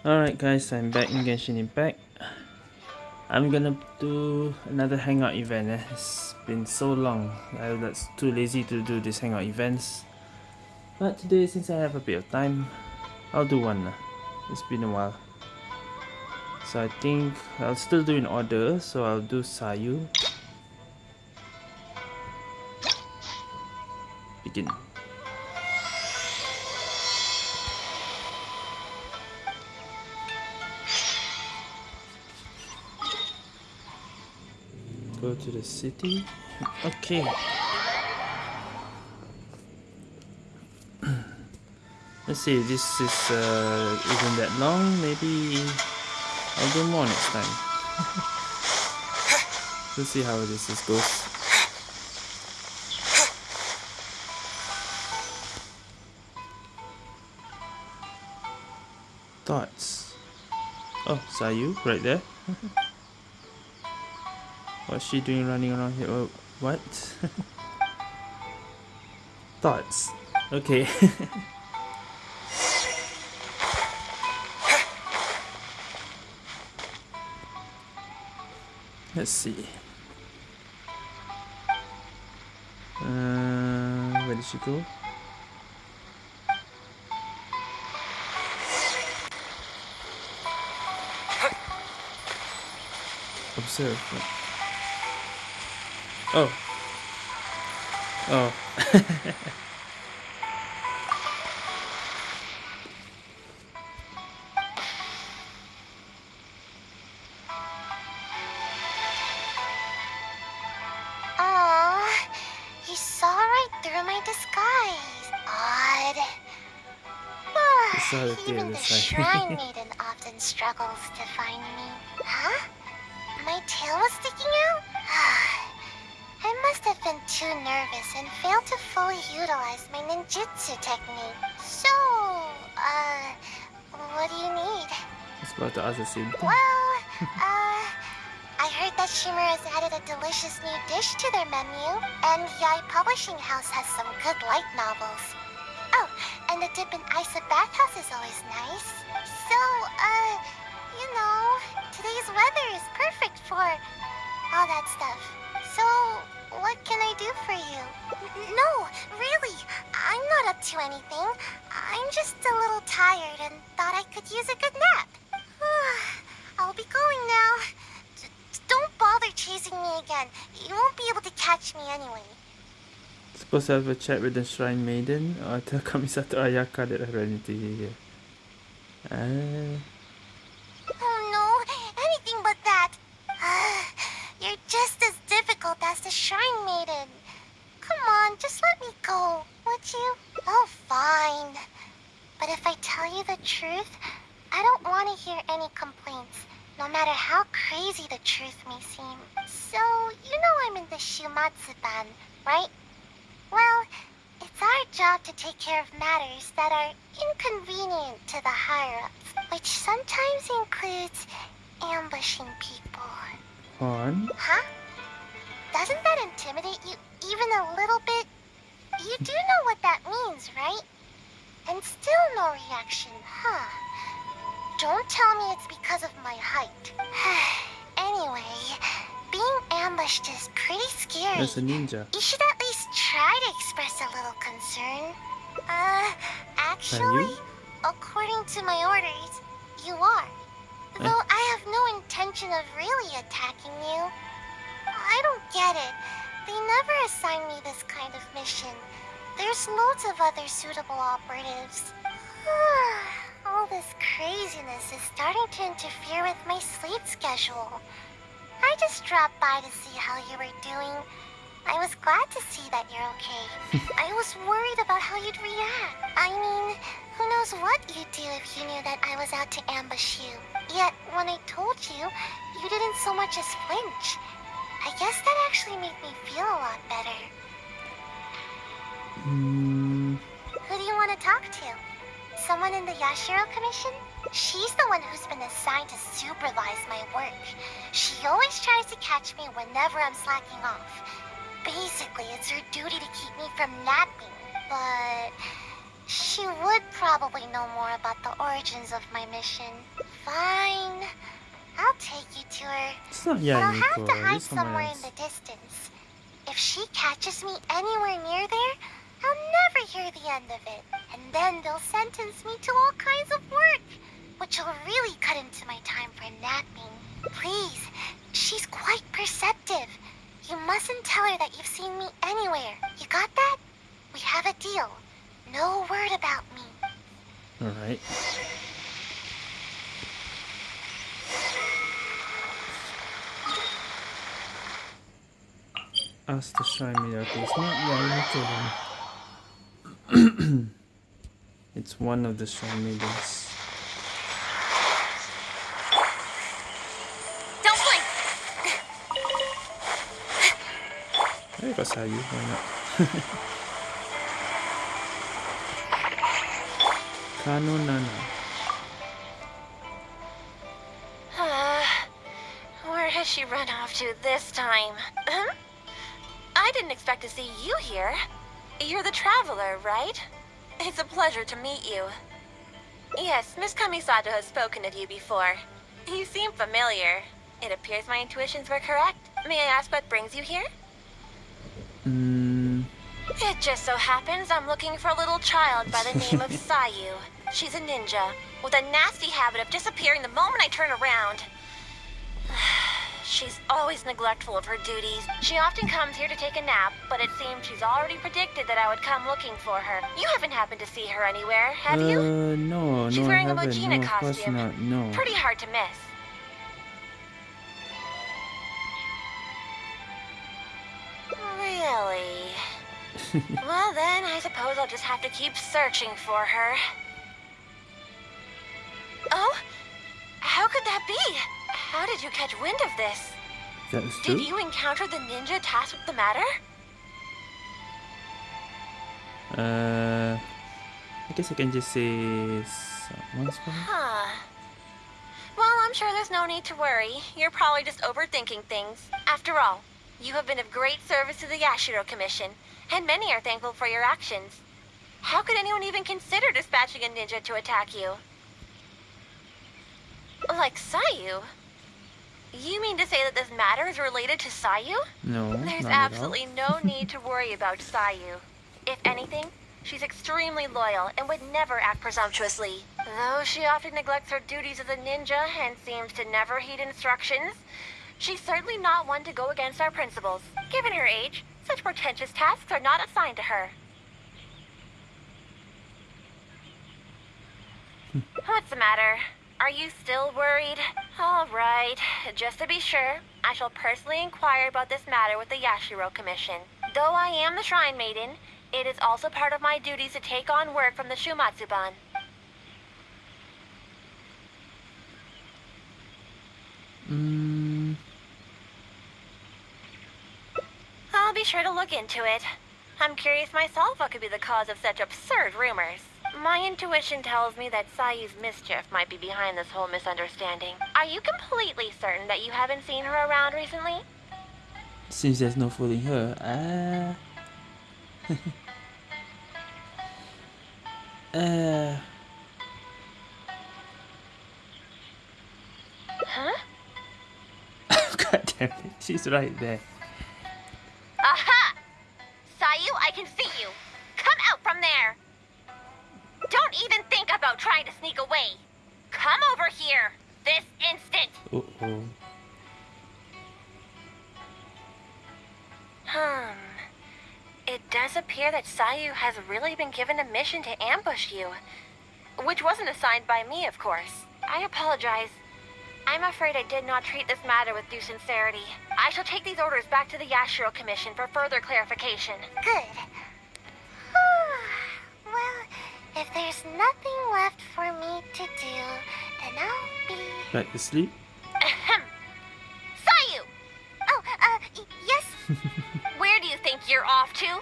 Alright guys, I'm back in Genshin Impact. I'm gonna do another hangout event. Eh? It's been so long. I was too lazy to do these hangout events. But today, since I have a bit of time, I'll do one. It's been a while. So I think I'll still do in order. So I'll do Sayu. Begin. Go to the city. Okay. Let's see, this is uh, isn't that long. Maybe I'll do more next time. Let's see how this is goes. Thoughts? Oh, Sayu, right there. What's she doing running around here? Oh, what? Thoughts. Okay. Let's see. Uh, where did she go? Observe. Oh. Oh. you saw right through my disguise. Odd. Even the Shrine Maiden often struggles to find me. Huh? My tail was sticking out? I have been too nervous and failed to fully utilize my ninjutsu technique. So, uh, what do you need? It's about to ask the same thing. Well, uh, I heard that Shimmer has added a delicious new dish to their menu, and Yae Publishing House has some good light novels. Oh, and the dip in ice at bathhouse is always nice. So, uh, you know, today's weather is perfect for all that stuff. No, really, I'm not up to anything. I'm just a little tired and thought I could use a good nap. I'll be going now. Don't bother chasing me again. You won't be able to catch me anyway. Supposed to have a chat with the Shrine Maiden or tell Kamisato Ayaka that I ran into here. Uh... Oh no, anything but that. You're just as difficult as the Shrine Maiden. Come on, just let me go, would you? Oh, fine. But if I tell you the truth, I don't want to hear any complaints, no matter how crazy the truth may seem. So, you know I'm in the Shumatsu-ban, right? Well, it's our job to take care of matters that are inconvenient to the higher-ups, which sometimes includes ambushing people. On? Huh? Doesn't that intimidate you even a little bit? You do know what that means, right? And still no reaction, huh? Don't tell me it's because of my height. anyway, being ambushed is pretty scary. That's a ninja. You should at least try to express a little concern. Uh, actually, according to my orders, you are. Though I have no intention of really attacking you. I don't get it. They never assign me this kind of mission. There's loads of other suitable operatives. All this craziness is starting to interfere with my sleep schedule. I just dropped by to see how you were doing. I was glad to see that you're okay. I was worried about how you'd react. I mean, who knows what you'd do if you knew that I was out to ambush you. Yet, when I told you, you didn't so much as flinch. I guess that actually made me feel a lot better. Mm. Who do you want to talk to? Someone in the Yashiro Commission? She's the one who's been assigned to supervise my work. She always tries to catch me whenever I'm slacking off. Basically, it's her duty to keep me from napping, but She would probably know more about the origins of my mission. Fine. I'll take you to her. It's not But I'll have to hide somewhere in the distance. If she catches me anywhere near there, I'll never hear the end of it. And then they'll sentence me to all kinds of work, which will really cut into my time for napping. Please, she's quite perceptive. You mustn't tell her that you've seen me anywhere. You got that? We have a deal. No word about me. Alright. Ask the shrine. Okay, it's not then. it's one of the shrine leaders. Don't blink! Hey, Kasayu, why not? Kano Nana. Uh, where has she run off to this time? I didn't expect to see you here. You're the traveler, right? It's a pleasure to meet you. Yes, Miss Kamisato has spoken of you before. You seem familiar. It appears my intuitions were correct. May I ask what brings you here? Mm, It just so happens I'm looking for a little child by the name of Sayu. She's a ninja, with a nasty habit of disappearing the moment I turn around. She's always neglectful of her duties. She often comes here to take a nap, but it seems she's already predicted that I would come looking for her. You haven't happened to see her anywhere, have you? uh, no, She's no, wearing I a. Mujina no, of course costume. not. No. Pretty hard to miss. Really? well then, I suppose I'll just have to keep searching for her. Oh? How could that be? How did you catch wind of this? That's true. Did you encounter the ninja tasked with the matter? Uh, I guess I can just say someone's. Huh. Well, I'm sure there's no need to worry. You're probably just overthinking things. After all, you have been of great service to the Yashiro Commission, and many are thankful for your actions. How could anyone even consider dispatching a ninja to attack you? Like Sayu? You mean to say that this matter is related to Sayu? No, There's not at all. absolutely no need to worry about Sayu. If anything, she's extremely loyal and would never act presumptuously. Though she often neglects her duties as a ninja and seems to never heed instructions, she's certainly not one to go against our principles. Given her age, such portentous tasks are not assigned to her. Hmm. What's the matter? Are you still worried? All right. Just to be sure, I shall personally inquire about this matter with the Yashiro Commission. Though I am the Shrine Maiden, it is also part of my duties to take on work from the Shumatsuban. Mm, I'll be sure to look into it. I'm curious myself what could be the cause of such absurd rumors. My intuition tells me that Sayu's mischief might be behind this whole misunderstanding. Are you completely certain that you haven't seen her around recently? since there's no fooling her, ah. uh, Huh? God damn it, she's right there. Sneak away. Come over here. This instant. Uh oh. Hmm. It does appear that Sayu has really been given a mission to ambush you. Which wasn't assigned by me, of course. I apologize. I'm afraid I did not treat this matter with due sincerity. I shall take these orders back to the Yashiro Commission for further clarification. Good. well, if there's nothing left for me to do, then I'll be. Back to sleep? Ahem. Sayu! Oh, uh, yes. Where do you think you're off to?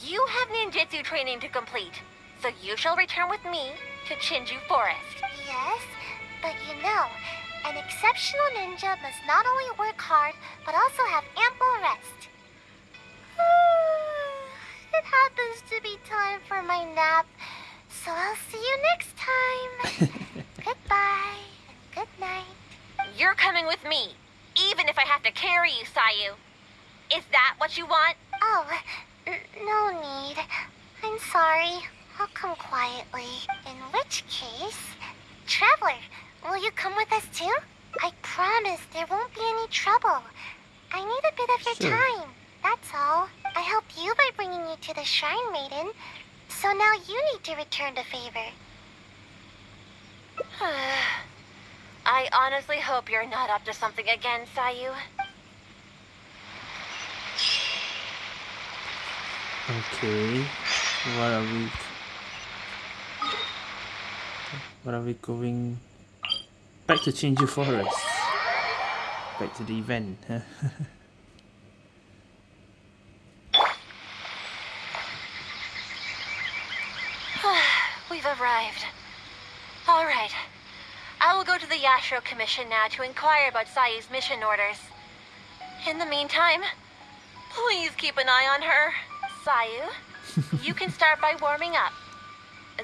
You have ninjutsu training to complete, so you shall return with me to Chinju Forest. Yes, but you know, an exceptional ninja must not only work hard, but also have ample rest. it happens to be time for my nap. So I'll see you next time. Goodbye. Good night. You're coming with me, even if I have to carry you, Sayu. Is that what you want? Oh, no need. I'm sorry. I'll come quietly. In which case, Traveler, will you come with us too? I promise there won't be any trouble. I need a bit of your Sure. time. That's all. I helped you by bringing you to the Shrine Maiden. So now you need to return the favor. I honestly hope you're not up to something again, Sayu. Okay. What are we? What are we going? Back to Chinju Forest. Back to the event. We've arrived. All right. I will go to the Yashiro Commission now to inquire about Sayu's mission orders. In the meantime, please keep an eye on her. Sayu, you can start by warming up.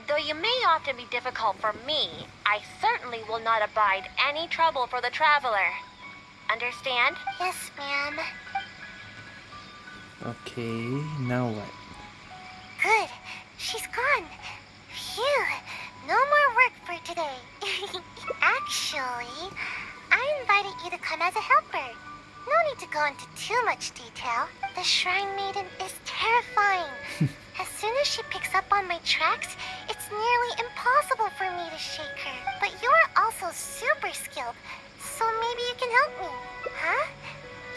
Though you may often be difficult for me, I certainly will not abide any trouble for the traveler. Understand? Yes, ma'am. okay. Now what? Good. She's gone. Phew. No more work for today. Actually, I invited you to come as a helper. No need to go into too much detail. The Shrine Maiden is terrifying. as soon as she picks up on my tracks, it's nearly impossible for me to shake her. But you're also super skilled, so maybe you can help me. Huh?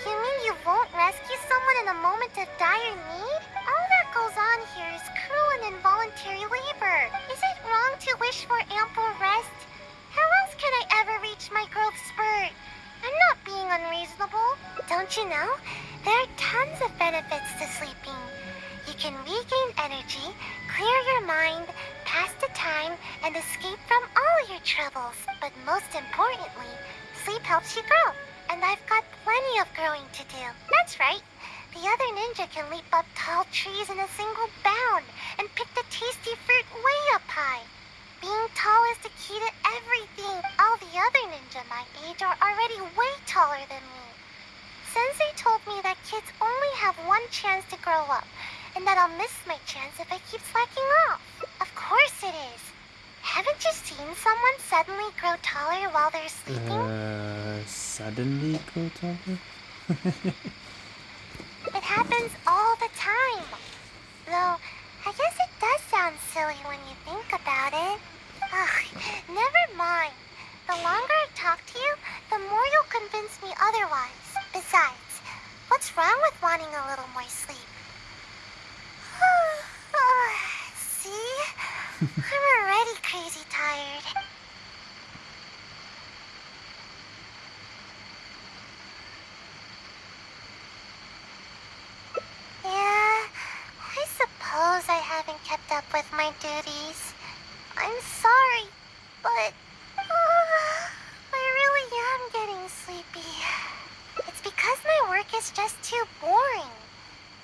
You mean you won't rescue someone in a moment of dire need? That goes on here is cruel and involuntary labor. Is it wrong to wish for ample rest? How else can I ever reach my growth spurt? I'm not being unreasonable. Don't you know? There are tons of benefits to sleeping. You can regain energy, clear your mind, pass the time, and escape from all your troubles. But most importantly, sleep helps you grow. And I've got plenty of growing to do. That's right. The other ninja can leap up tall trees in a single bound and pick the tasty fruit way up high. Being tall is the key to everything. All the other ninja my age are already way taller than me. Sensei told me that kids only have one chance to grow up, and that I'll miss my chance if I keep slacking off. Of course it is. Haven't you seen someone suddenly grow taller while they're sleeping? Uh, suddenly go taller? It happens all the time. Though, I guess it does sound silly when you think about it. Ugh, never mind. The longer I talk to you, the more you'll convince me otherwise. Besides, what's wrong with wanting a little more sleep? See? I'm already crazy tired. Yeah, I suppose I haven't kept up with my duties. I'm sorry, but uh, I really am getting sleepy. It's because my work is just too boring.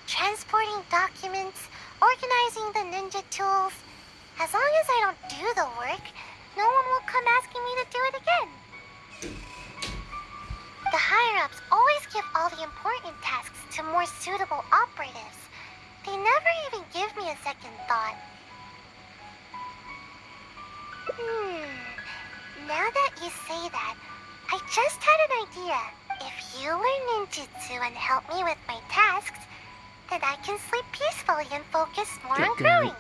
Transporting documents, organizing the ninja tools. As long as I don't do the work, no one will come asking me to do it again. The higher-ups always give all the important tasks to more suitable operatives. They never even give me a second thought. Hmm. Now that you say that, I just had an idea. If you learn ninjutsu and help me with my tasks, then I can sleep peacefully and focus more Get on growing.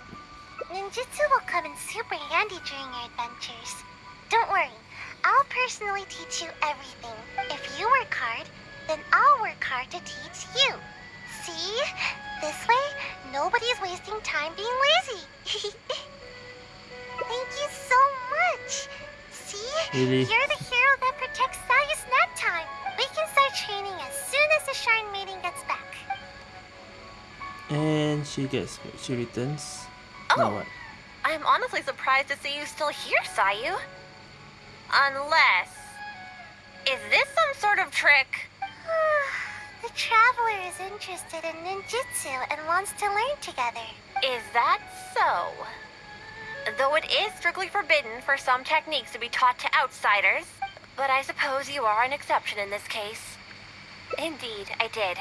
Ninjutsu will come in super handy during your adventures. Don't worry, I'll personally teach you everything. If you work hard, then I'll work hard to teach you. See? This way, nobody's wasting time being lazy. Thank you so much. See? Really? You're the hero that protects Sayu's nap time. We can start training as soon as the Shrine Maiden gets back. And she gets she returns. Now Oh. what? I'm honestly surprised to see you still here, Sayu. Unless... Is this some sort of trick? The Traveler is interested in ninjutsu and wants to learn together. Is that so? Though it is strictly forbidden for some techniques to be taught to outsiders, but I suppose you are an exception in this case. Indeed, I did.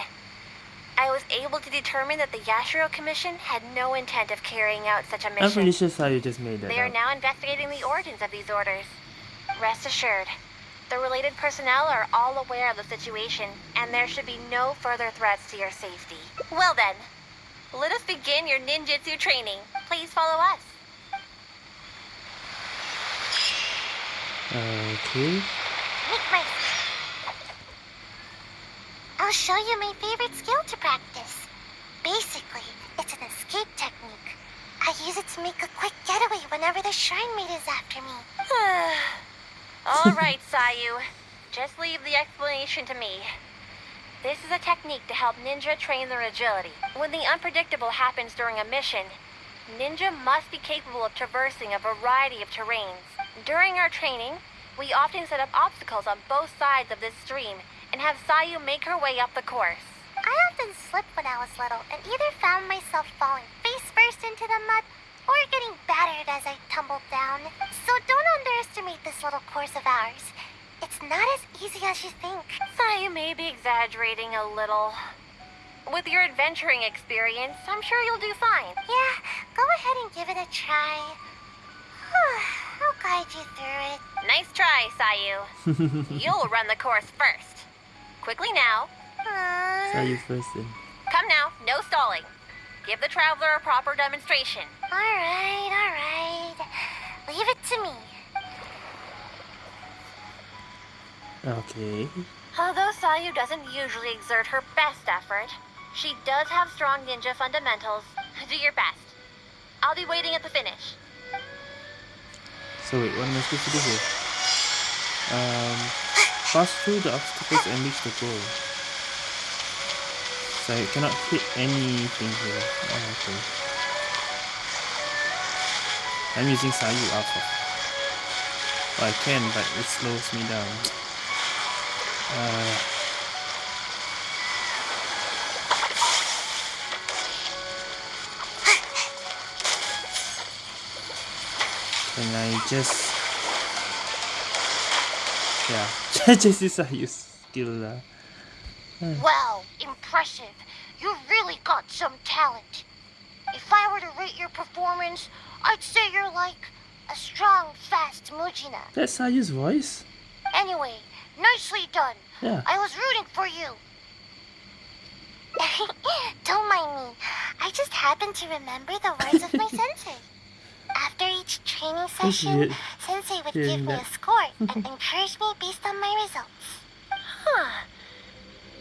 I was able to determine that the Yashiro Commission had no intent of carrying out such a mission. I'm pretty sure Sayu just made that They are up. now investigating the origins of these orders. Rest assured, the related personnel are all aware of the situation, and there should be no further threats to your safety. Well then, let us begin your ninjutsu training. Please follow us. Okay. Make my... I'll show you my favorite skill to practice. Basically, it's an escape technique. I use it to make a quick getaway whenever the shrine maid is after me. All right, Sayu. Just leave the explanation to me. This is a technique to help ninja train their agility. When the unpredictable happens during a mission, ninja must be capable of traversing a variety of terrains. During our training, we often set up obstacles on both sides of this stream and have Sayu make her way up the course. I often slipped when I was little and either found myself falling face first into the mud or getting battered as I tumbled down. So don't underestimate this little course of ours. It's not as easy as you think. Sayu may be exaggerating a little. With your adventuring experience, I'm sure you'll do fine. Yeah, go ahead and give it a try. I'll guide you through it. Nice try, Sayu. You'll run the course first. Quickly now. Uh, Sayu first then. Come now, no stalling. Give the traveler a proper demonstration. Alright, alright. Leave it to me. Okay. Although Sayu doesn't usually exert her best effort, she does have strong ninja fundamentals. Do your best. I'll be waiting at the finish. So wait, what am I supposed to do here? Um, pass through the obstacles and reach the goal. So I cannot hit anything here. Oh, okay. I'm using Sayu Alpha. Well, I can, but it slows me down. Uh, can I just... Yeah, just use Sayu's skill. Uh. Well, impressive. You really got some talent. If I were to rate your performance, I'd say you're like a strong, fast Mujina. That's Sayu's voice? Anyway, nicely done. Yeah. I was rooting for you. Don't mind me. I just happened to remember the words of my sensei. After each training oh, session, weird sensei would hearing give me a score and encourage me based on my results. Huh.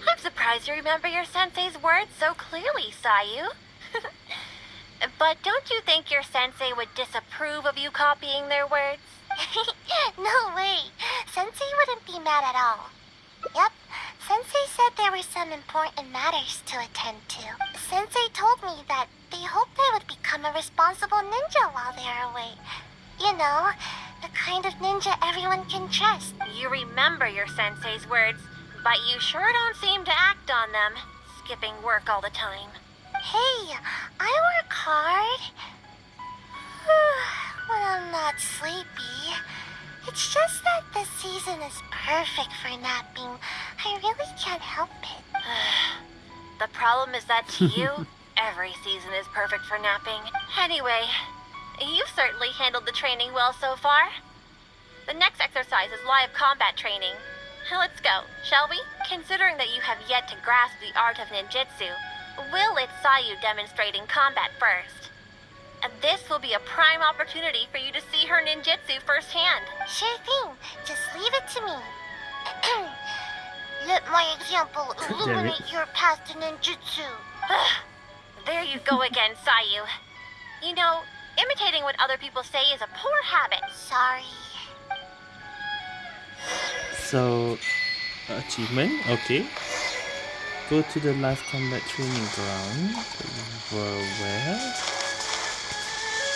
I'm surprised you remember your sensei's words so clearly, Sayu. But don't you think your sensei would disapprove of you copying their words? no way. Sensei wouldn't be mad at all. Yep. Sensei said there were some important matters to attend to. Sensei told me that they hoped I would become a responsible ninja while they're away. You know, the kind of ninja everyone can trust. You remember your sensei's words, but you sure don't seem to act on them, skipping work all the time. Hey, I work hard. when I'm not sleepy. It's just that this season is perfect for napping. I really can't help it. The problem is that to you, every season is perfect for napping. Anyway, you've certainly handled the training well so far. The next exercise is live combat training. Let's go, shall we? Considering that you have yet to grasp the art of ninjutsu, we'll let Sayu demonstrate in combat first. And this will be a prime opportunity for you to see her ninjutsu firsthand. Sure thing. Just leave it to me. Let my example illuminate your path to ninjutsu. There you go again, Sayu. You know, imitating what other people say is a poor habit. Sorry. So, achievement, okay. Go to the live combat training ground where, where?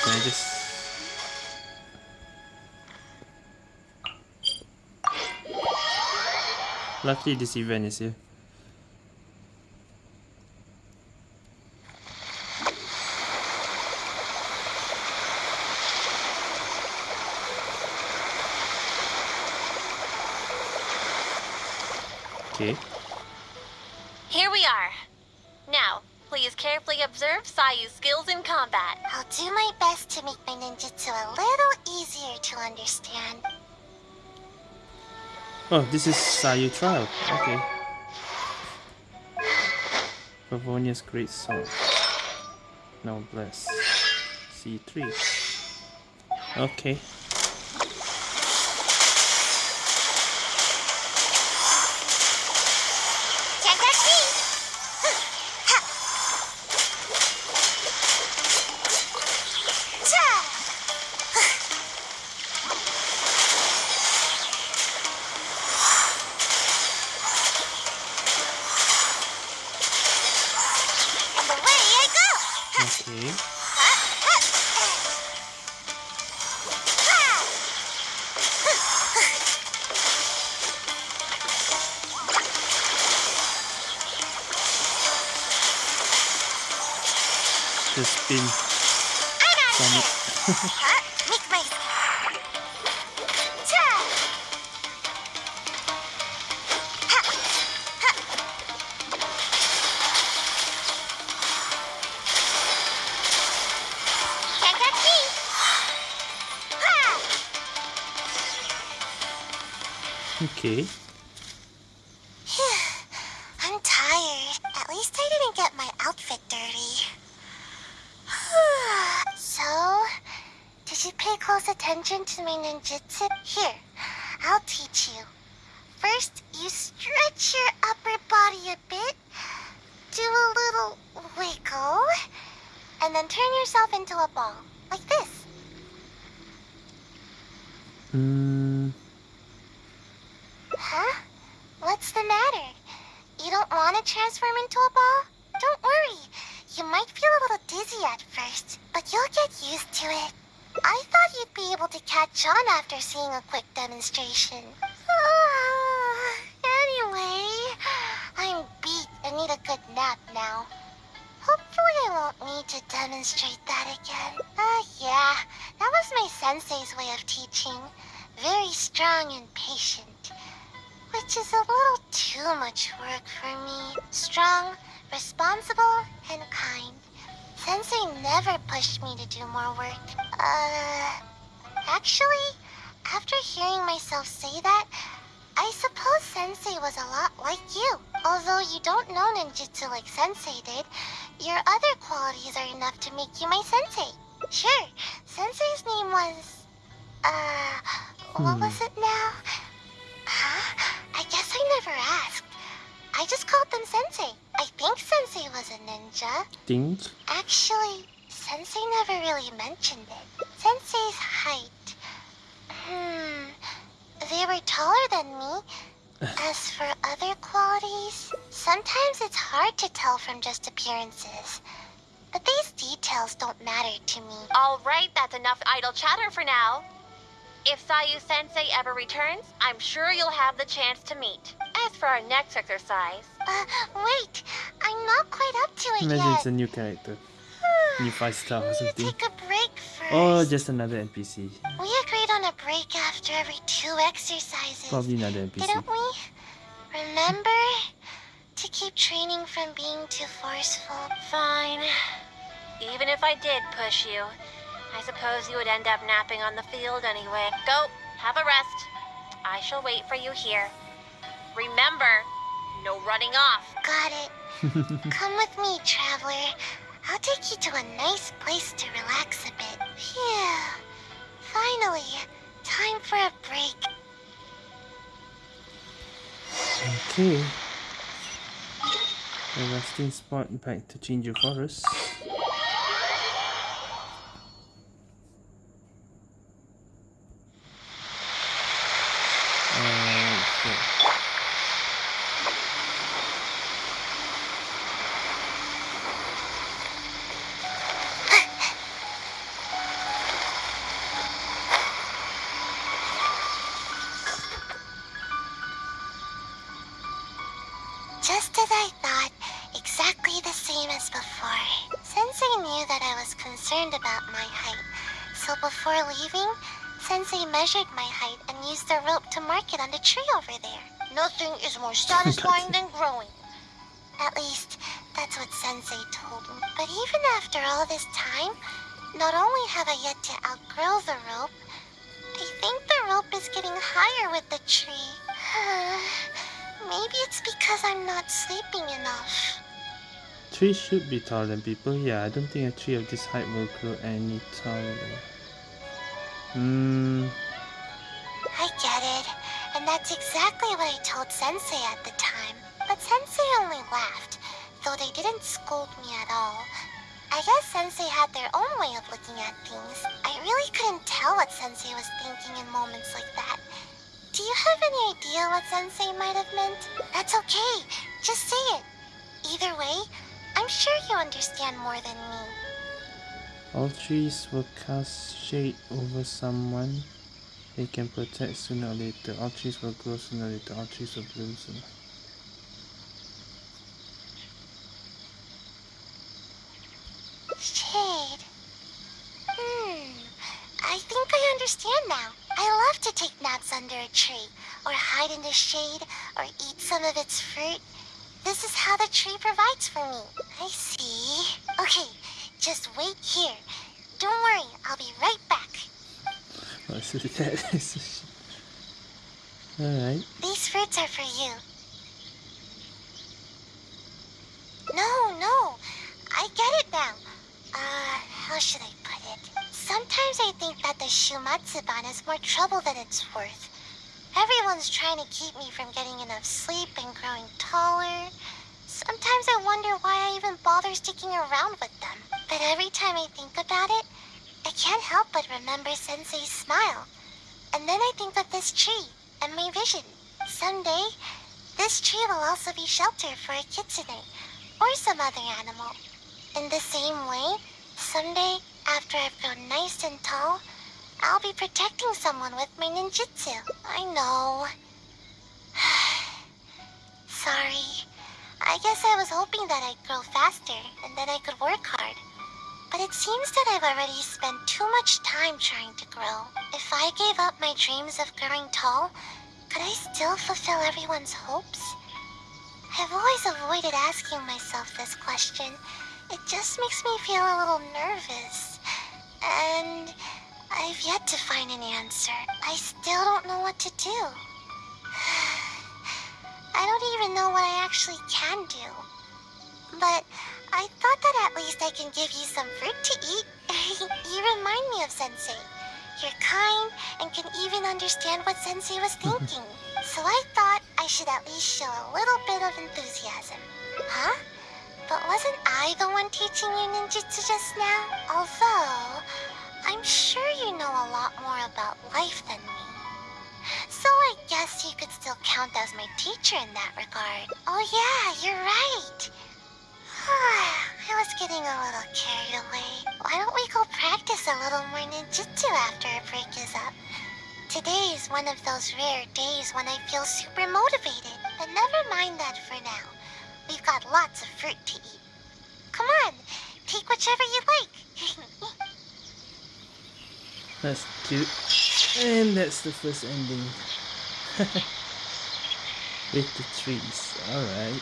Can I just Luckily this event is here. Okay. Here we are. Now, please carefully observe Sayu's skills in combat. I'll do my best to make my ninjutsu a little easier to understand. Oh, this is Sayu trial. Okay. Pavonia's great song. Now bless. C3. Okay. Okay. I'm tired. At least I didn't get my outfit dirty. so, did you pay close attention to my ninjutsu? Here, I'll teach you. First, you stretch your upper body a bit, do a little wiggle, and then turn yourself into a ball, like this. Hmm. Huh? What's the matter? You don't want to transform into a ball? Don't worry. You might feel a little dizzy at first, but you'll get used to it. I thought you'd be able to catch on after seeing a quick demonstration. Ninja. Think. Actually, Sensei never really mentioned it. Sensei's height. Hmm. They were taller than me. As for other qualities, sometimes it's hard to tell from just appearances. But these details don't matter to me. All right, that's enough idle chatter for now. If Sayu Sensei ever returns, I'm sure you'll have the chance to meet. As for our next exercise, Uh, wait. I'm not quite up to it Imagine yet. it's a new character. New five star or We need to something. take a break first. Or just another NPC. We agreed on a break after every two exercises. Probably another NPC. Didn't we? Remember? To keep training from being too forceful. fine. Even if I did push you, I suppose you would end up napping on the field anyway. Go, have a rest. I shall wait for you here. Remember, no running off. Got it. Come with me, traveler. I'll take you to a nice place to relax a bit. Phew. Finally, time for a break. Okay. A resting spot back to change your Forest. Is more satisfying than growing. At least, that's what Sensei told me. But even after all this time, not only have I yet to outgrow the rope, I think the rope is getting higher with the tree. Maybe it's because I'm not sleeping enough. Trees should be taller than people. Yeah, I don't think a tree of this height will grow any taller. Hmm. And that's exactly what I told Sensei at the time. But Sensei only laughed, though they didn't scold me at all. I guess Sensei had their own way of looking at things. I really couldn't tell what Sensei was thinking in moments like that. Do you have any idea what Sensei might have meant? That's okay. Just say it. Either way, I'm sure you understand more than me. All trees will cast shade over someone. They can protect sooner or later. All trees will grow sooner or later. All trees will bloom sooner. Shade. Hmm. I think I understand now. I love to take naps under a tree, or hide in the shade, or eat some of its fruit. This is how the tree provides for me. I see. Okay, just wait here. Don't worry, I'll be right back. Alright. These fruits are for you. No, no. I get it now. Uh, how should I put it? Sometimes I think that the Shumatsuban is more trouble than it's worth. Everyone's trying to keep me from getting enough sleep and growing taller. Sometimes I wonder why I even bother sticking around with them. But every time I think about it, can't help but remember Sensei's smile. And then I think of this tree and my vision. Someday, this tree will also be shelter for a kitsune or some other animal. In the same way, someday, after I've grown nice and tall, I'll be protecting someone with my ninjutsu. I know. Sorry. I guess I was hoping that I'd grow faster and then I could work hard. But it seems that I've already spent too much time trying to grow. If I gave up my dreams of growing tall, could I still fulfill everyone's hopes? I've always avoided asking myself this question. It just makes me feel a little nervous. And I've yet to find an answer. I still don't know what to do. I don't even know what I actually can do. But I thought that at least I can give you some fruit to eat. you remind me of Sensei. You're kind and can even understand what Sensei was thinking. so I thought I should at least show a little bit of enthusiasm. Huh? But wasn't I the one teaching you ninjutsu just now? Although, I'm sure you know a lot more about life than me. So I guess you could still count as my teacher in that regard. Oh yeah, you're right. I was getting a little carried away. Why don't we go practice a little more ninjutsu after our break is up? Today is one of those rare days when I feel super motivated. But never mind that for now. We've got lots of fruit to eat. Come on, take whichever you like. That's cute. And that's the first ending. With the trees. Alright.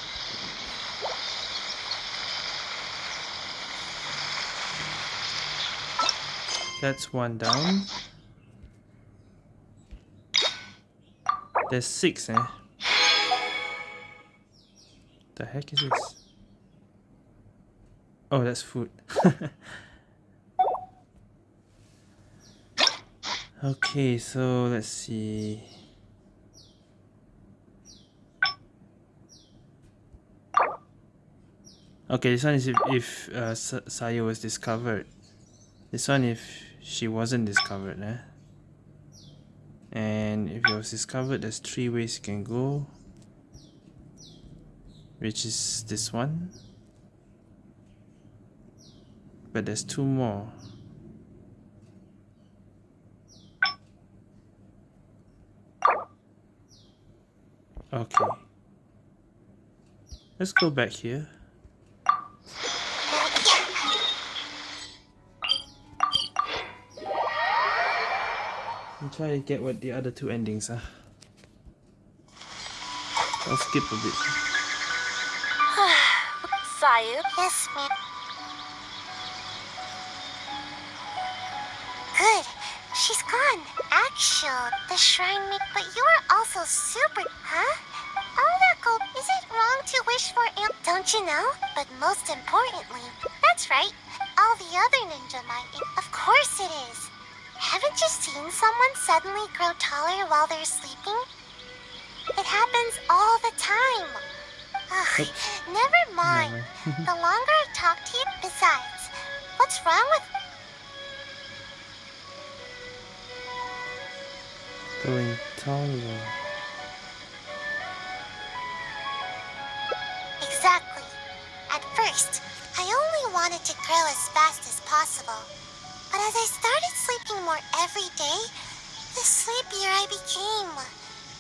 That's one down. There's six, eh? The heck is this? Oh, that's food. Okay, so let's see. Okay, this one is if, if uh, Sayu was discovered. This one if she wasn't discovered, eh? And if it was discovered, there's three ways you can go. Which is this one. But there's two more. Okay. Let's go back here. And try to get what the other two endings are. I'll skip a bit. Sayu? Yes, ma'am. Good. She's gone. Actual, the shrine me. But you are also super. Huh? Oracle, is it wrong to wish for am? Don't you know? But most importantly, that's right. All the other ninja might. Of course it is. Haven't you seen someone suddenly grow taller while they're sleeping? It happens all the time. Ugh, never mind. Never. the longer I talk to you, besides, what's wrong with Going taller. Exactly. At first, I only wanted to grow as fast as possible. But as I started sleeping more every day, the sleepier I became.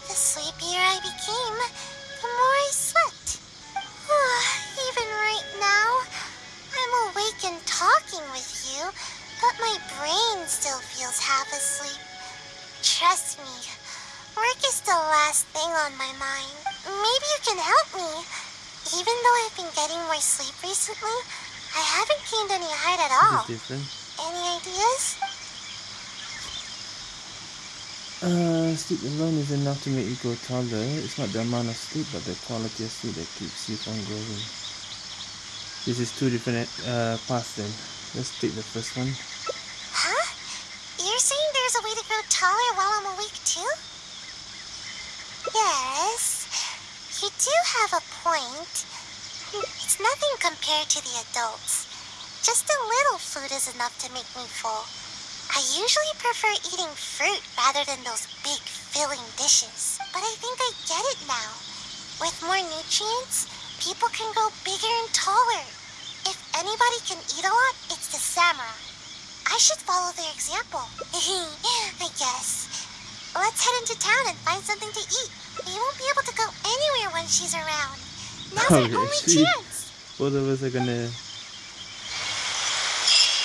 The sleepier I became, the more I slept. Ah, even right now, I'm awake and talking with you, but my brain still feels half asleep. Trust me, work is the last thing on my mind. Maybe you can help me. Even though I've been getting more sleep recently, I haven't gained any height at all. Any ideas? Uh, sleep alone is enough to make you grow taller. It's not the amount of sleep, but the quality of sleep that keeps you from growing. This is two different uh, paths then. Let's take the first one. Huh? You're saying there's a way to grow taller while I'm awake too? Yes, you do have a point. It's nothing compared to the adults. Just a little food is enough to make me full. I usually prefer eating fruit rather than those big filling dishes. But I think I get it now. With more nutrients, people can grow bigger and taller. If anybody can eat a lot, it's the samurai. I should follow their example. I guess. Let's head into town and find something to eat. We won't be able to go anywhere when she's around. Now's our only she- chance. Of us are gonna.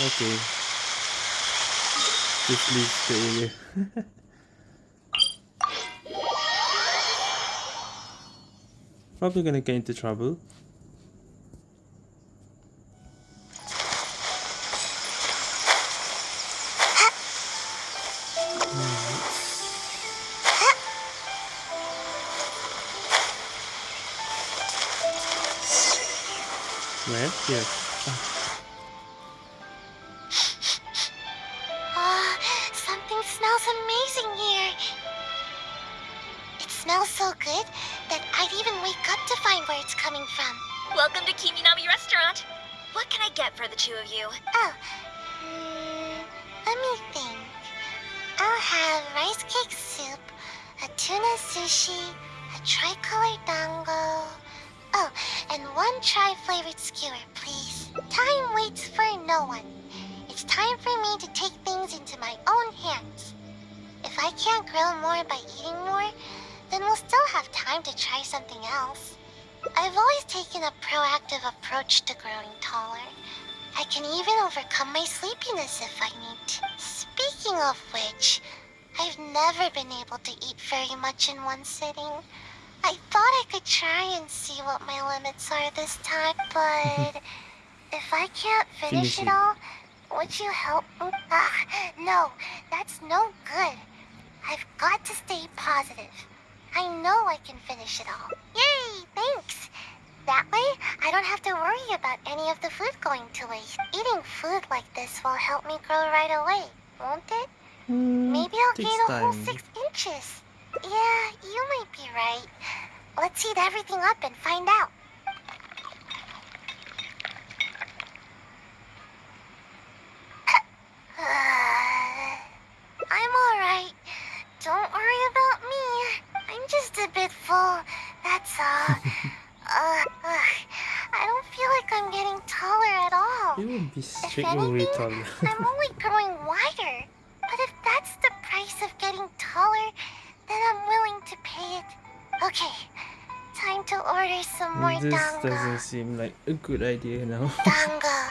Okay. Just leave the area. Probably gonna get into trouble. Let's heat everything up and find out. I'm alright. Don't worry about me. I'm just a bit full, that's all. uh, ugh, I don't feel like I'm getting taller at all. You will be If straight away anything, taller. I'm only growing wider. But if that's the price of getting taller, then I'm willing to pay it. Okay, time to order some more this dango. doesn't seem like a good idea now. Dango.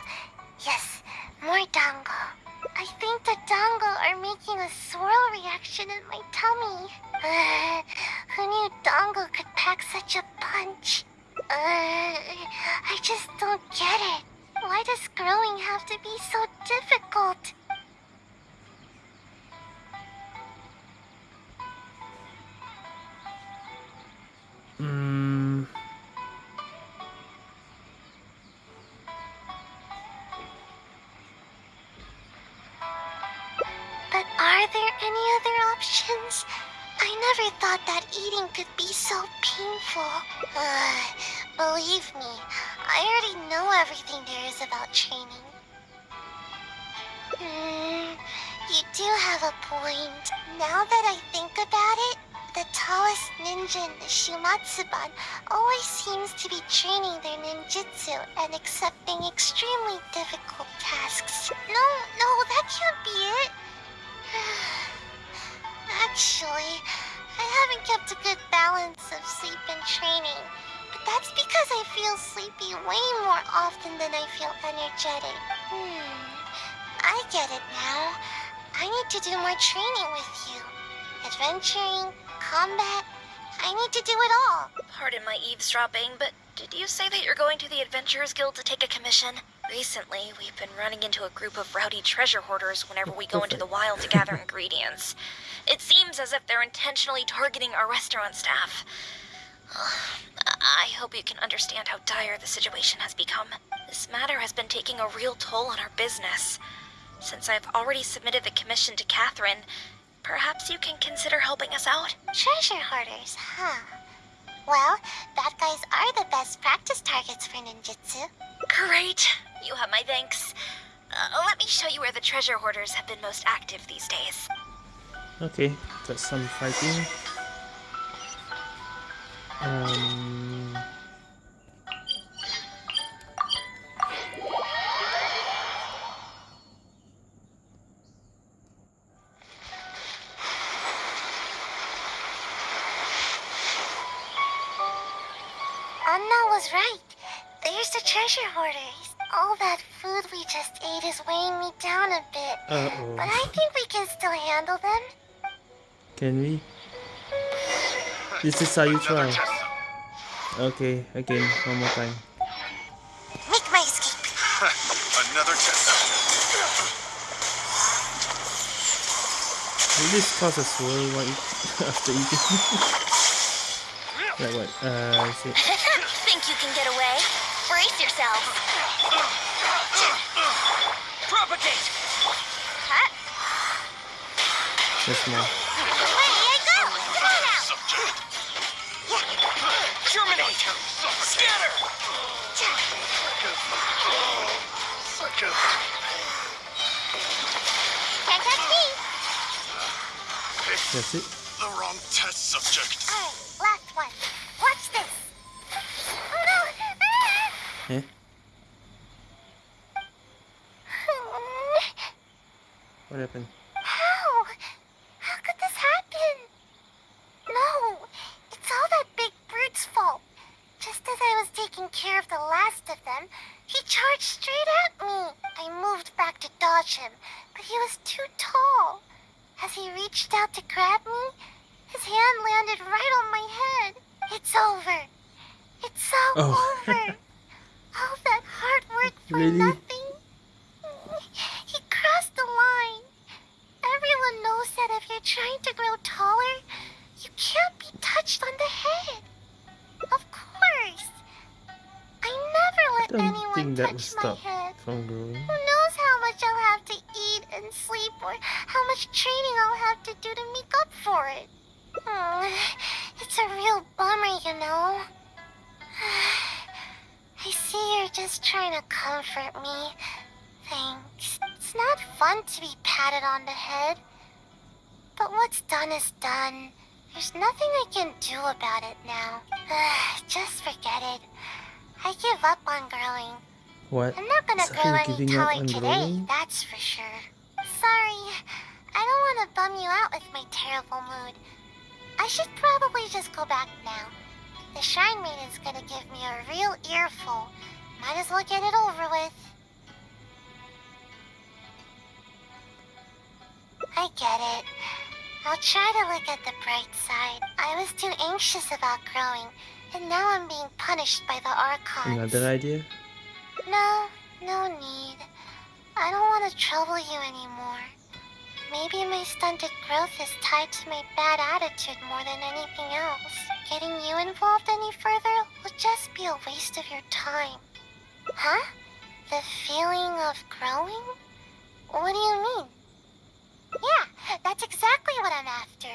Now that I think about it, the tallest ninja in the Shumatsuban always seems to be training their ninjutsu and accepting extremely difficult tasks. No, no, that can't be it. Actually, I haven't kept a good balance of sleep and training. But that's because I feel sleepy way more often than I feel energetic. Hmm. I get it now. I need to do more training with you. Adventuring, combat. I need to do it all. Pardon my eavesdropping, but did you say that you're going to the Adventurers Guild to take a commission? Recently, we've been running into a group of rowdy treasure hoarders whenever we go into the wild to gather ingredients. It seems as if they're intentionally targeting our restaurant staff. I hope you can understand how dire the situation has become. This matter has been taking a real toll on our business. Since I've already submitted the commission to Catherine, perhaps you can consider helping us out? Treasure hoarders, huh? Well, bad guys are the best practice targets for ninjutsu. Great. You have my thanks. Uh, let me show you where the treasure hoarders have been most active these days. Okay, got some fighting. Um. Anna was right. There's the treasure hoarders. All that food we just ate is weighing me down a bit. Uh But I oh. think we can still handle them. Can we? This is how you try. Okay, again, one more time. Make my escape. Another test. Will this cause a swirl while after eating? like what? Uh, is it? Think you can get away? Brace yourself. Propagate! Huh? Just more. Ready, I go. Come on now. Subject. Germinate! Scatter! Second. Can't touch me. That's it. I get it. I'll try to look at the bright side. I was too anxious about growing, and now I'm being punished by the Archons. Another idea? No, no need. I don't want to trouble you anymore. Maybe my stunted growth is tied to my bad attitude more than anything else. Getting you involved any further will just be a waste of your time. Huh? The feeling of growing? What do you mean? Yeah, that's exactly what I'm after.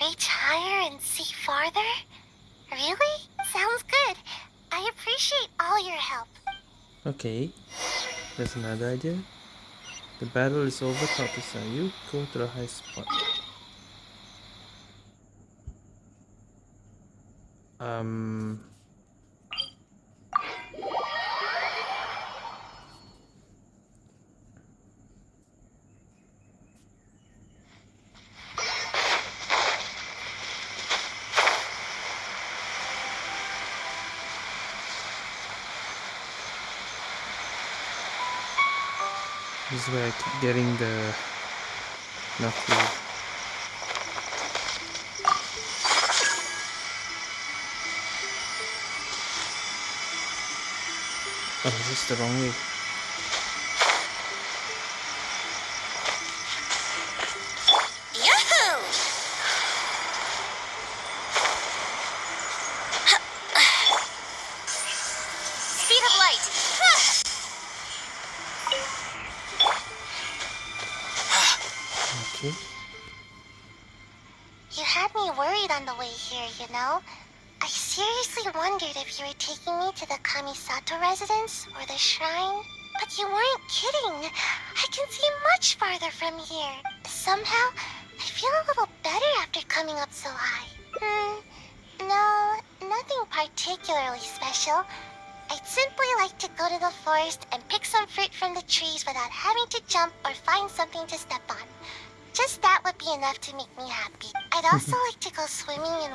Reach higher and see farther? Really? Sounds good. I appreciate all your help. Okay. That's another idea. The battle is over, Topisa. You go to the high spot. Um... This is where I keep getting the knuckle. Oh, is this the wrong way.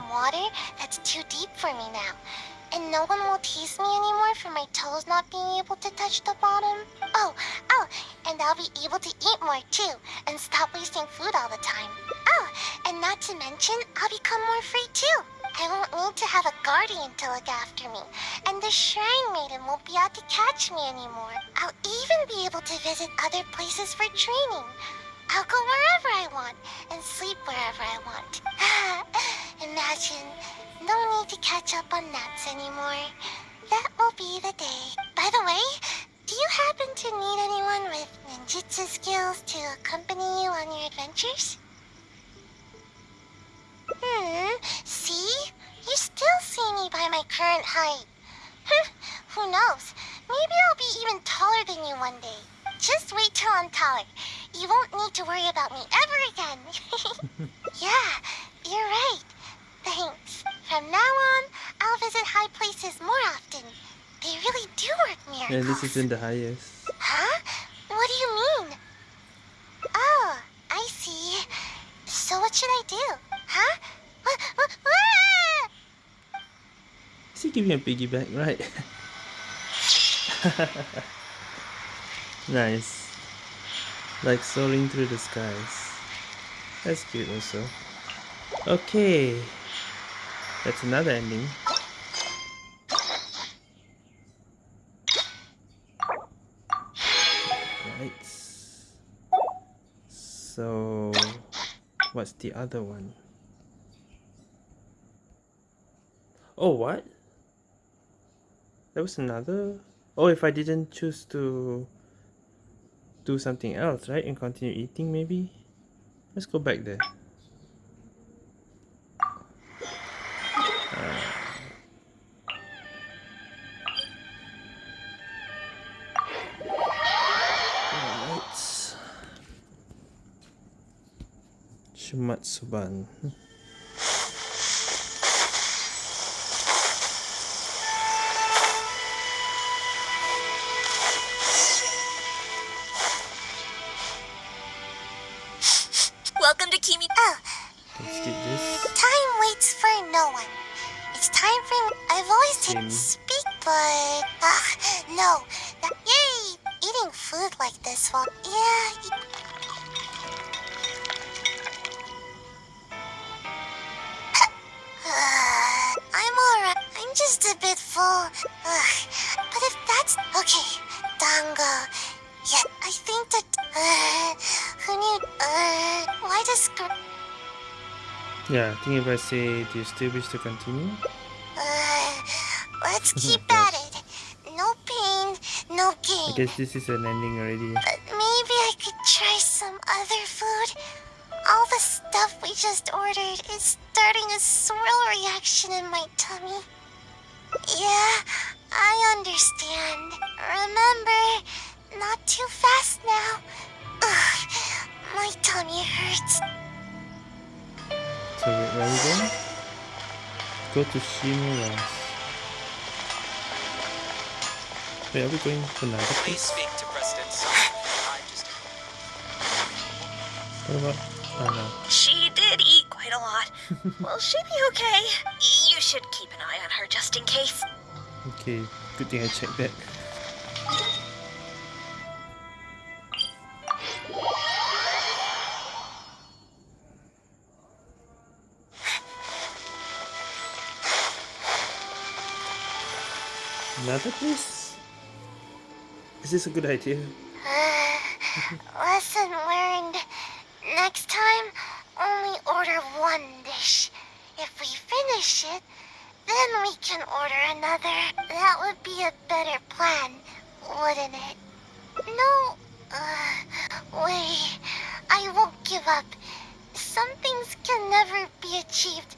Water that's too deep for me now. And no one will tease me anymore for my toes not being able to touch the bottom. Oh, oh, and I'll be able to eat more too, and stop wasting food all the time. Oh, and not to mention, I'll become more free too. I won't need to have a guardian to look after me, and the Shrine Maiden won't be out to catch me anymore. I'll even be able to visit other places for training. I'll go wherever I want and sleep wherever I want. Imagine, no need to catch up on naps anymore. That will be the day. By the way, do you happen to need anyone with ninjutsu skills to accompany you on your adventures? Hmm, see? You still see me by my current height. Who knows? Maybe I'll be even taller than you one day. Just wait till I'm taller. You won't need to worry about me ever again. yeah, you're right. Thanks. From now on, I'll visit high places more often. They really do work miracles. Yeah, this is in the highest. Huh? What do you mean? Oh, I see. So what should I do? Huh? What, what, what? Is he giving a piggyback, right? nice. Like soaring through the skies. That's cute also. Okay. That's another ending. Right. So, what's the other one? Oh, what? There was another? Oh, if I didn't choose to do something else, right? And continue eating, maybe? Let's go back there. Shumatsuban. Welcome Yeah, I think if I say, do you still wish to continue? Uh, let's keep at it. No pain, no gain. I guess this is an ending already. But maybe I could try some other food. All the stuff we just ordered is starting a swirl reaction in my tummy. Yeah, I understand. Remember, not too fast now. Ugh, my tummy hurts. So wait, where are we going? Go to Shimura's. Wait, are we going to another Please place? speak to President Sun. I just What about? Oh no. She did eat quite a lot. Will she be okay? You should keep an eye on her just in case. Okay, good thing I checked that. Another place? Is this a good idea? Lesson learned. Next time, only order one dish. If we finish it, then we can order another. That would be a better plan, wouldn't it? No, uh, wait. I won't give up. Some things can never be achieved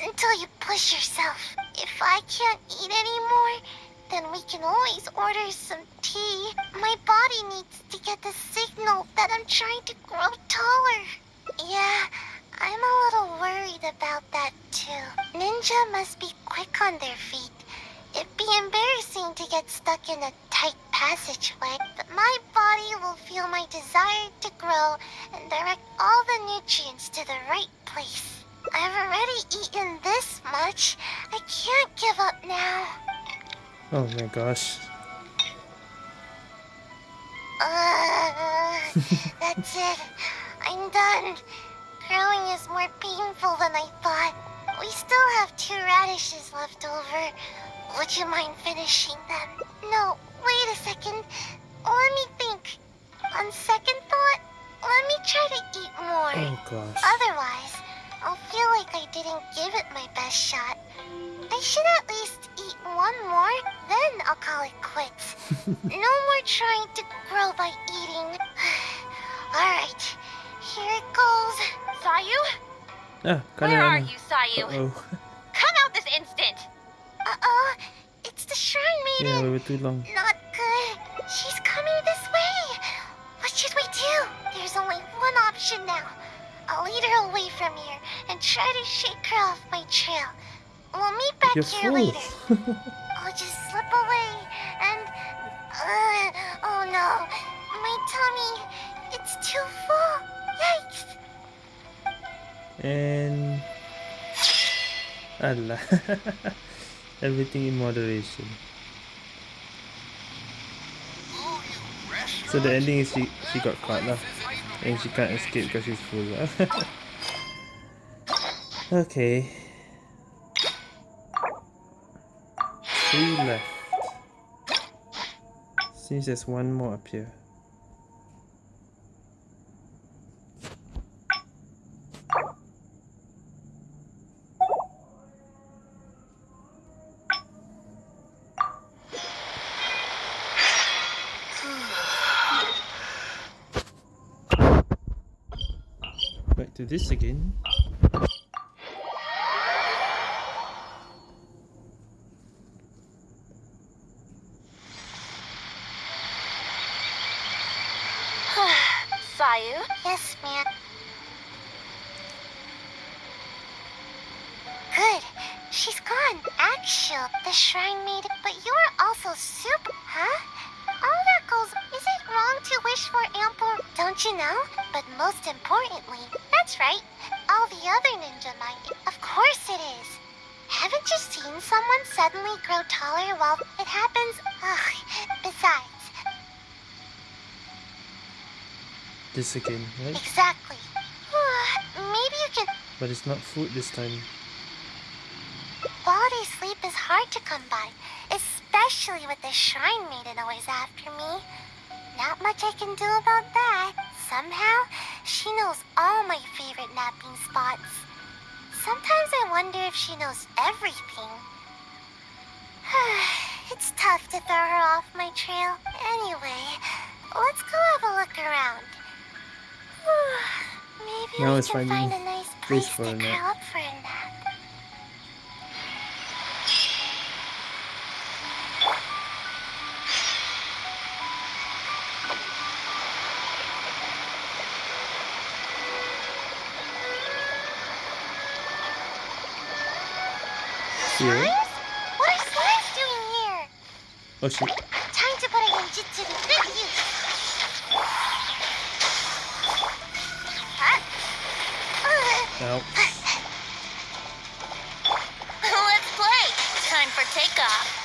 until you push yourself. If I can't eat anymore, then we can always order some tea. My body needs to get the signal that I'm trying to grow taller. Yeah, I'm a little worried about that too. Ninja must be quick on their feet. It'd be embarrassing to get stuck in a tight passageway, but my body will feel my desire to grow and direct all the nutrients to the right place. I've already eaten this much. I can't give up now. Oh my gosh. Uh, that's it. I'm done. Growing is more painful than I thought. We still have two radishes left over. Would you mind finishing them? No, wait a second. Let me think. On second thought, let me try to eat more. Oh gosh. Otherwise, I'll feel like I didn't give it my best shot. I should at least eat one more, then I'll call it quits. no more trying to grow by eating. Alright, here it goes. Sayu? Ah, Where are you, Sayu? Oh, Come out this instant! Uh-oh, it's the Shrine maiden. yeah, we were too long. Not good. She's coming this way. What should we do? There's only one option now. I'll lead her away from here and try to shake her off my trail. We'll meet back You're here later. I'll just slip away and... Uh, oh no. My tummy. It's too full. Yikes. and Allah. Everything in moderation. So the ending is she she got caught lah, and she can't escape because she's full. lah. okay. Three left. Seems there's one more up here. Back to this again. This again, right? exactly. Maybe you can But it's not food this time. Quality sleep is hard to come by, especially with the Shrine Maiden always after me. Not much I can do about that. Somehow, she knows all my favorite napping spots. Sometimes I wonder if she knows everything. it's tough to throw her off my trail. Anyway, let's go have a look around. Now it's finding find a nice place for a nap. for a nap. Here. What are slimes doing here? Oh shit. Ow. Let's play. Time for takeoff.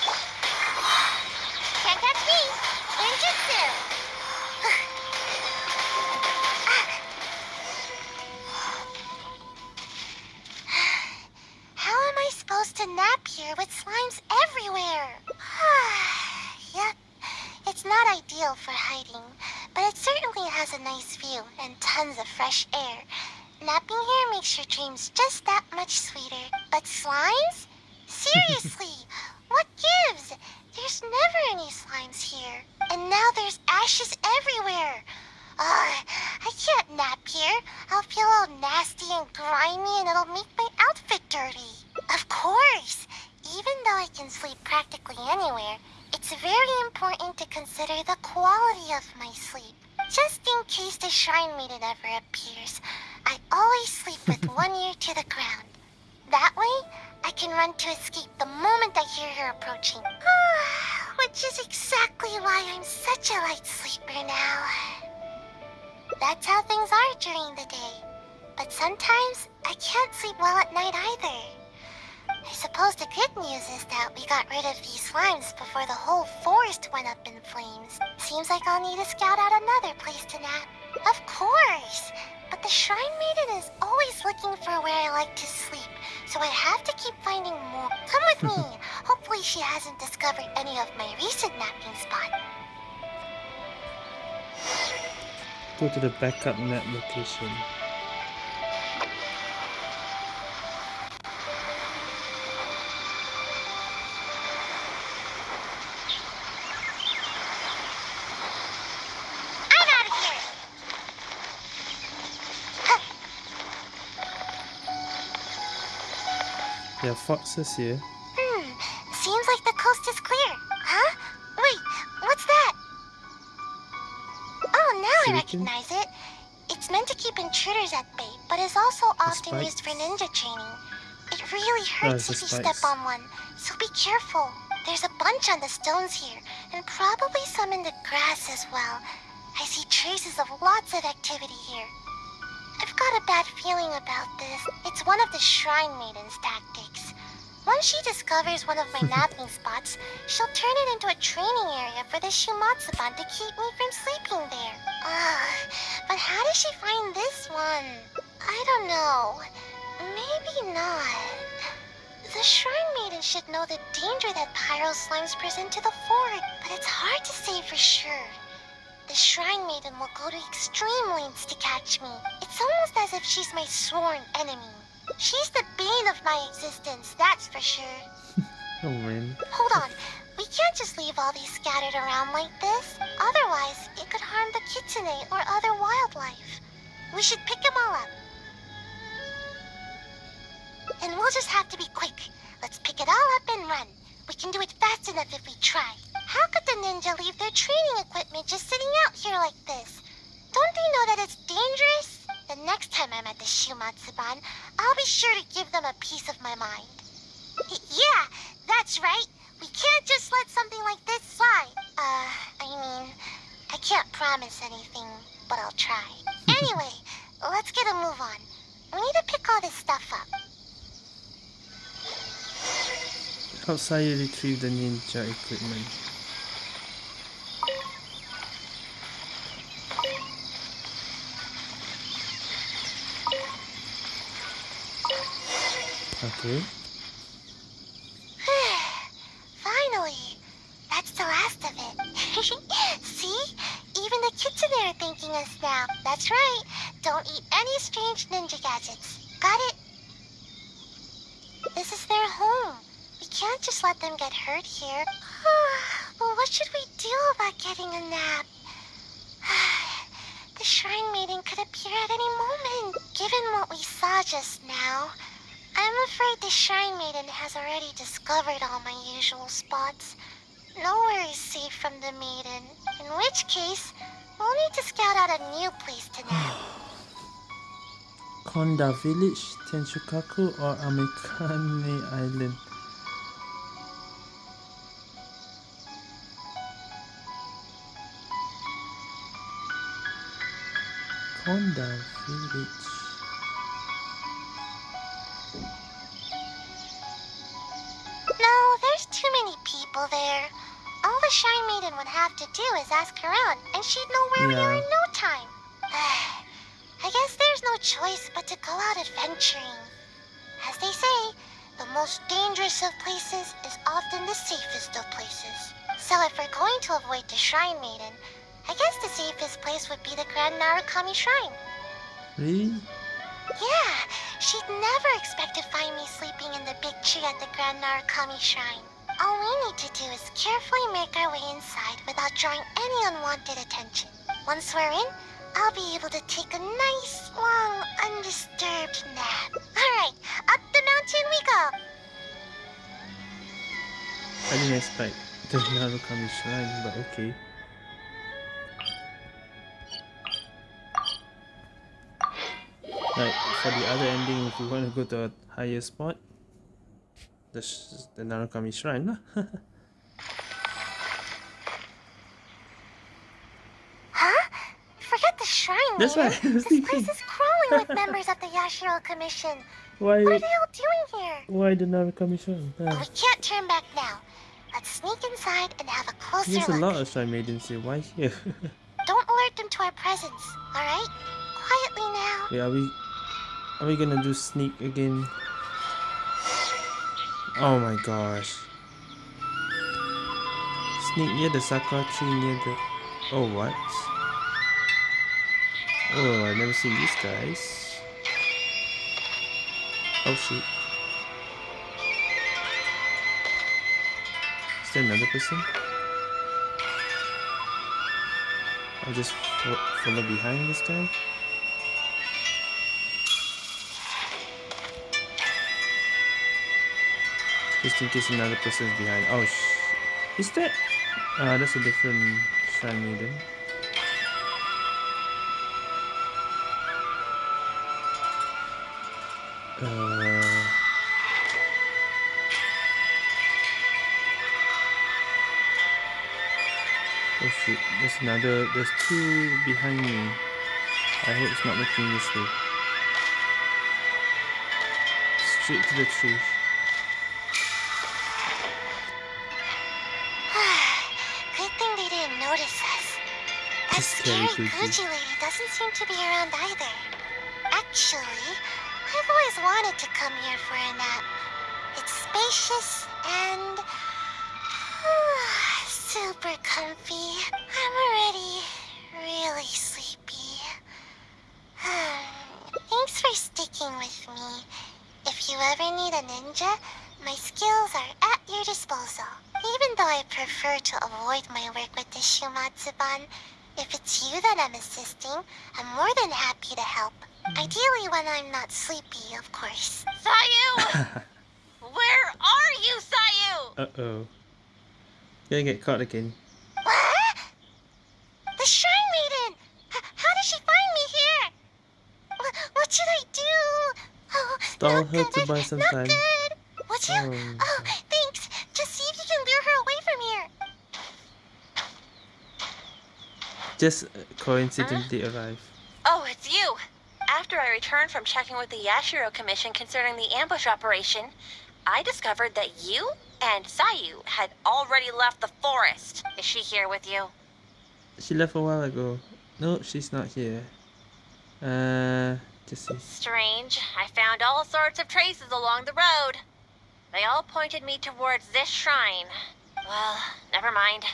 Napping spot. Go to the backup net location. I'm out of here! There are foxes here. Hmm, seems like the coast is clear. I recognize it. It's meant to keep intruders at bay, but is also often used for ninja training. It really Oh, hurts if you step on one, so be careful. There's a bunch on the stones here, and probably some in the grass as well. I see traces of lots of activity here. I've got a bad feeling about this. It's one of the Shrine Maiden's tactics. Once she discovers one of my napping spots, she'll turn it into a training area for the Shumatsuban to keep me from sleeping there. Ugh, but how does she find this one? I don't know. Maybe not. The Shrine Maiden should know the danger that Pyro Slimes present to the fort, but it's hard to say for sure. The Shrine Maiden will go to extreme lengths to catch me. It's almost as if she's my sworn enemy. She's the bane of my existence, that's for sure. Oh man. Hold on. We can't just leave all these scattered around like this. Otherwise, it could harm the kitsune or other wildlife. We should pick them all up. And we'll just have to be quick. Let's pick it all up and run. We can do it fast enough if we try. How could the ninja leave their training equipment just sitting out here like this? Don't they know that it's dangerous? The next time I'm at the Shumatsuban, I'll be sure to give them a piece of my mind. Yeah, that's right. We can't just let something like this slide. Uh, I mean, I can't promise anything, but I'll try. Anyway, let's get a move on. We need to pick all this stuff up. Outside you retrieve the ninja equipment. Okay. Finally! That's the last of it. See? Even the kids in there are thanking us now. That's right. Don't eat any strange ninja gadgets. Got it? This is their home. We can't just let them get hurt here. well, what should we do about getting a nap? the shrine maiden could appear at any moment, given what we saw just now. I'm afraid the Shrine Maiden has already discovered all my usual spots. Nowhere is safe from the Maiden, in which case, we'll need to scout out a new place to nap. Konda Village, Tenshukaku, or Amikane Island? Konda Village. People there. All the Shrine Maiden would have to do is ask her out, and she'd know where we are in no time. I guess there's no choice but to go out adventuring. As they say, the most dangerous of places is often the safest of places. So if we're going to avoid the Shrine Maiden, I guess the safest place would be the Grand Narukami Shrine. Really? Yeah, she'd never expect to find me sleeping in the big tree at the Grand Narukami Shrine. All we need to do is carefully make our way inside without drawing any unwanted attention. Once we're in, I'll be able to take a nice, long, undisturbed nap. Alright, up the mountain we go! I didn't expect the Narukami Shrine, but okay. Like for the other ending, if we want to go to a higher spot, the sh- the Narukami Shrine. Huh? Forget the shrine, That's Maiden. right, I This place is crawling with members of the Yashiro Commission. why What are they all doing here? why the Narukami Shrine? But Ah, we can't turn back now. Let's sneak inside and have a closer there's a look. lot of Shrine maidens here. Why here? Don't alert them to our presence, alright? Quietly now. Wait, are we are we gonna do sneak again? Oh my gosh. Sneak near the sakura tree near the Oh what? Oh I've never seen these guys. Oh shoot. Is there another person? I'll just fo- follow behind this guy. Just in case another person is behind. Oh, sh- is that? Ah, that's a different shrine maiden. Uh, oh shoot, there's another. There's two behind me. I hope it's not looking this way. Straight to the tree. Just scary. Lady doesn't seem to be around either. Actually, I've always wanted to come here for a nap. It's spacious and super comfy. I'm already really sleepy. Thanks for sticking with me. If you ever need a ninja, my skills are at your disposal. Even though I prefer to avoid my work with the Shumatsuban, if it's you that I'm assisting, I'm more than happy to help. Ideally when I'm not sleepy, of course. Sayu! Where are you, Sayu? Uh oh. Gonna get caught again. What? The Shrine Maiden! H- how did she find me here? Wh- what should I do? Oh, Stall not her to buy some not time. good. Would you? Oh, Oh, thanks. Just see if you can lure her away from here. Just uh, coincidentally arrived. Oh, it's you. After I returned from checking with the Yashiro Commission concerning the ambush operation, I discovered that you and Sayu had already left the forest. Is she here with you? She left a while ago. No, she's not here. Uh, just see. Strange. I found all sorts of traces along the road. They all pointed me towards this shrine. Well, never mind.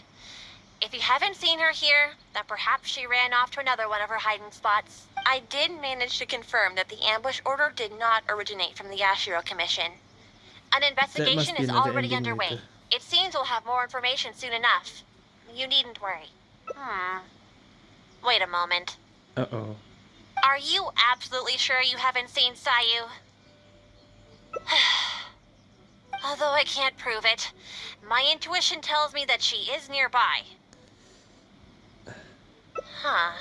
If you haven't seen her here, then perhaps she ran off to another one of her hiding spots. I did manage to confirm that the ambush order did not originate from the Yashiro Commission. An investigation is already underway. later. It seems we'll have more information soon enough. You needn't worry. Hmm. Wait a moment. Uh oh. Are you absolutely sure you haven't seen Sayu? Although I can't prove it, my intuition tells me that she is nearby. Huh.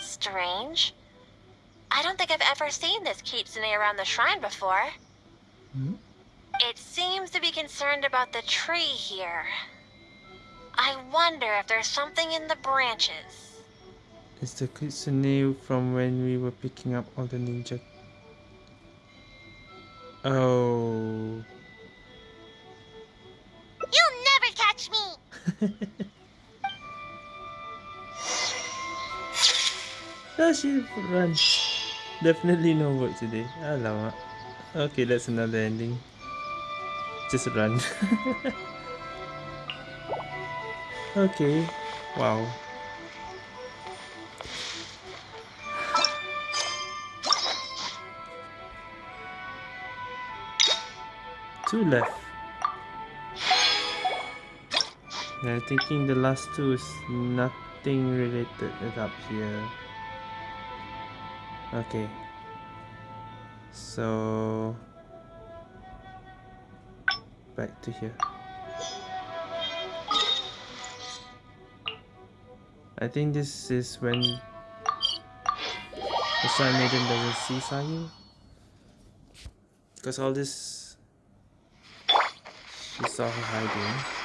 Strange. I don't think I've ever seen this kitsune around the shrine before. Hmm? It seems to be concerned about the tree here. I wonder if there's something in the branches. It's the kitsune from when we were picking up all the ninja. Oh. You'll never catch me! Ah, she run. Definitely no work today. Alamak. Okay, that's another ending. Just run. okay. Wow. Two left. I'm thinking the last two is nothing related up here. Okay. So back to here. I think this is when the Sun Maiden doesn't see Sayu. Because all this she saw her hiding.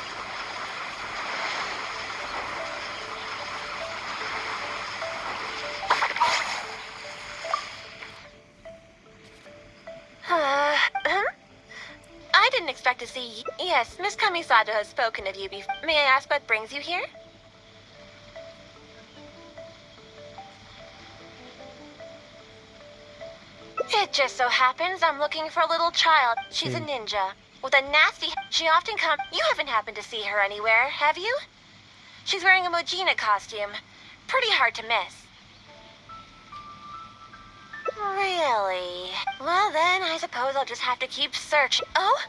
Kamisato has spoken of you before. May I ask what brings you here? It just so happens I'm looking for a little child. She's a Hmm. ninja. With a nasty... She often comes... You haven't happened to see her anywhere, have you? She's wearing a Mujina costume. Pretty hard to miss. Really? Well then, I suppose I'll just have to keep searching. Oh?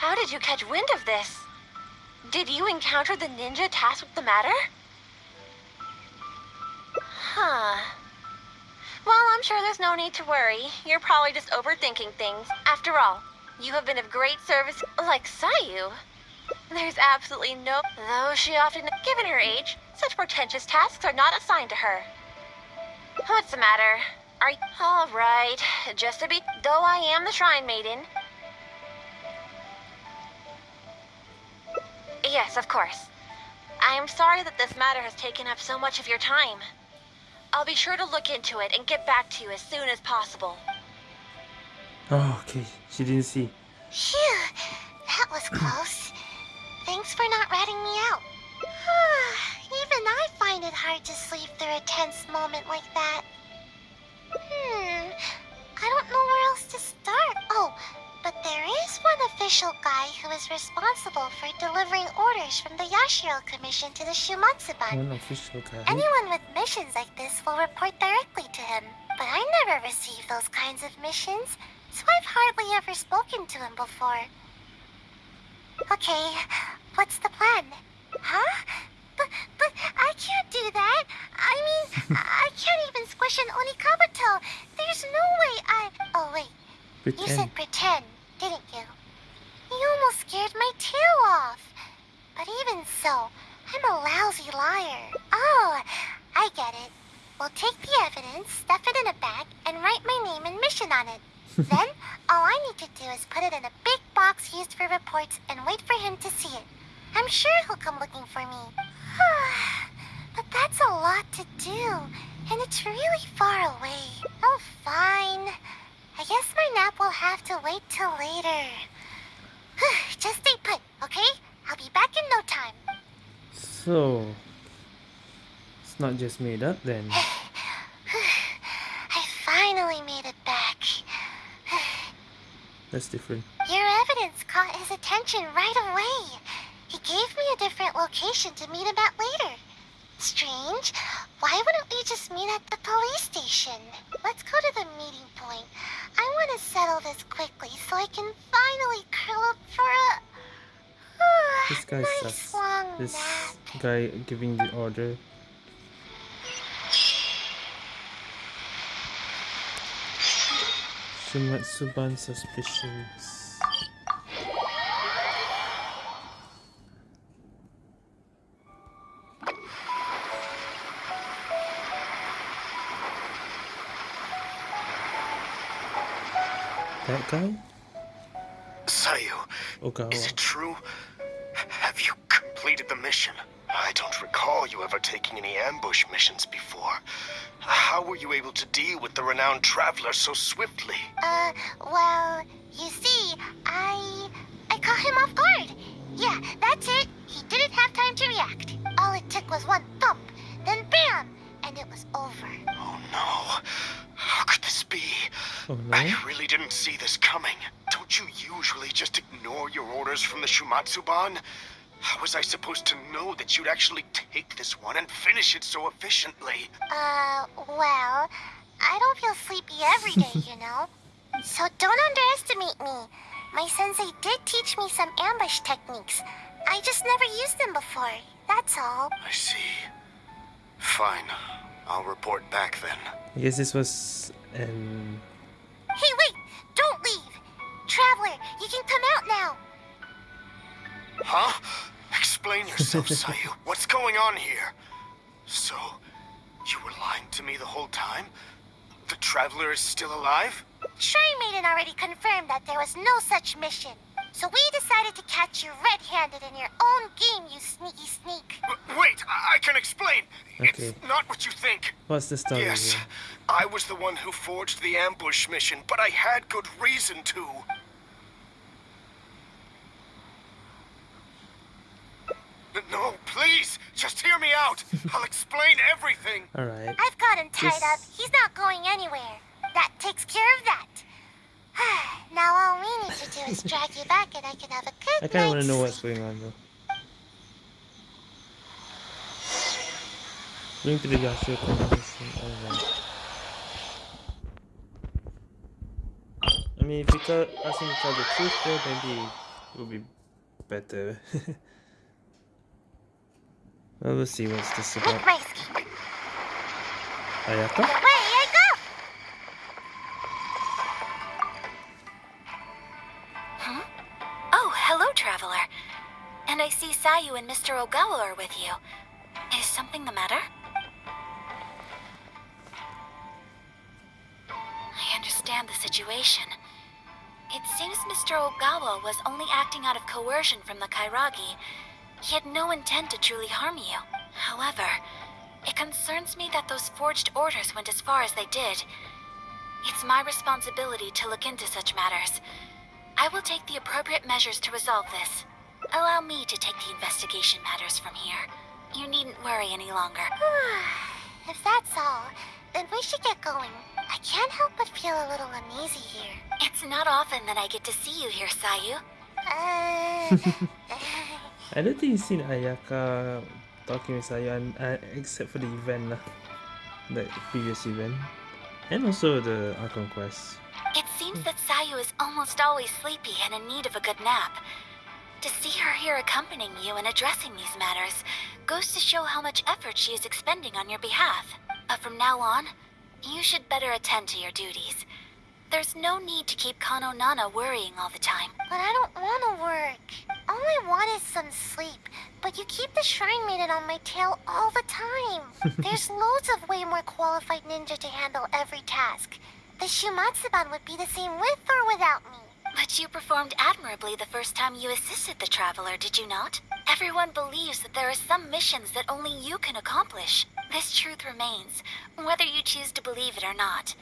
How did you catch wind of this? Did you encounter the ninja tasked with the matter? Huh. Well, I'm sure there's no need to worry. You're probably just overthinking things. After all, you have been of great service, like Sayu. There's absolutely no... Though she often... Given her age, such pretentious tasks are not assigned to her. What's the matter? Are you... All right. Just to be... Though I am the Shrine Maiden... Yes, of course. I am sorry that this matter has taken up so much of your time. I'll be sure to look into it and get back to you as soon as possible. Oh, okay. She didn't see. Phew, that was close. Thanks for not ratting me out. Even I find it hard to sleep through a tense moment like that. Hmm, I don't know where else to start. Oh, but there is one official guy who is responsible for delivering orders from the Yashiro Commission to the Shumatsuban. One official guy. Anyone with missions like this will report directly to him. But I never received those kinds of missions, so I've hardly ever spoken to him before. Okay, what's the plan? Huh? But, but I can't do that. I mean, I can't even squish an Onikabuto. There's no way I... Oh, wait. Pretend. You said pretend, didn't you? You almost scared my tail off. But even so, I'm a lousy liar. Oh, I get it. We'll take the evidence, stuff it in a bag, and write my name and mission on it. then, all I need to do is put it in a big box used for reports and wait for him to see it. I'm sure he'll come looking for me. but that's a lot to do, and it's really far away. Oh, fine. I guess my nap will have to wait till later. Just stay put, okay? I'll be back in no time. So, it's not just made up then. I finally made it back. That's different. Your evidence caught his attention right away. He gave me a different location to meet him at later. Strange. Why wouldn't we just meet at the police station? Let's go to the meeting point. I want to settle this quickly so I can finally curl up for a This guy nice sucks. This nap. guy giving the order. Shumatsuban suspicions. That guy? Sayu, Ogawa. is it true? Have you completed the mission? I don't recall you ever taking any ambush missions before. How were you able to deal with the renowned traveler so swiftly? Uh, well, you see, I I caught him off guard. Yeah, that's it. He didn't have time to react. All it took was one thump, then bam, and it was over. Oh no. How could this be? Oh I really didn't see this coming. Don't you usually just ignore your orders from the Shumatsuban? How was I supposed to know that you'd actually take this one and finish it so efficiently? Uh, well, I don't feel sleepy every day, you know. So don't underestimate me. My sensei did teach me some ambush techniques. I just never used them before. That's all. I see. Fine. I'll report back then. I guess this was an Hey, wait! Don't leave! Traveler, you can come out now! Huh? Explain yourself, Sayu. What's going on here? So, you were lying to me the whole time? The Traveler is still alive? Shrine Maiden already confirmed that there was no such mission. So we decided to catch you red-handed in your own game, you sneaky sneak. W- wait, I-, I can explain. Okay. It's not what you think. what's the story Yes, here? I was the one who forged the ambush mission, but I had good reason to. No, please, just hear me out. I'll explain everything. Alright. I've got him tied Just- up. He's not going anywhere. That takes care of that. Now all we need to do is drag you back and I can have a good I kinda wanna know what's going on though. Going to the convention. I mean, if you tell, ask him to tell the truth though, maybe it will be better. well, we'll see what's this about. Ayaka? I see Sayu and Mr. Ogawa are with you. Is something the matter? I understand the situation. It seems Mr. Ogawa was only acting out of coercion from the Kairagi. He had no intent to truly harm you. However, it concerns me that those forged orders went as far as they did. It's my responsibility to look into such matters. I will take the appropriate measures to resolve this. Allow me to take the investigation matters from here. You needn't worry any longer. if that's all, then we should get going. I can't help but feel a little uneasy here. It's not often that I get to see you here, Sayu. Uh, I don't think you've seen Ayaka talking with Sayan, uh, except for the event lah. The previous event. And also the Archon Quest. It seems that Sayu is almost always sleepy and in need of a good nap. To see her here accompanying you and addressing these matters goes to show how much effort she is expending on your behalf. But from now on, you should better attend to your duties. There's no need to keep Kano Nana worrying all the time. but I don't want to work. All I want is some sleep. But you keep the Shrine Maiden on my tail all the time. There's loads of way more qualified ninja to handle every task. The Shumatsuban would be the same with or without me. But you performed admirably the first time you assisted the Traveler, did you not? Everyone believes that there are some missions that only you can accomplish. This truth remains, whether you choose to believe it or not.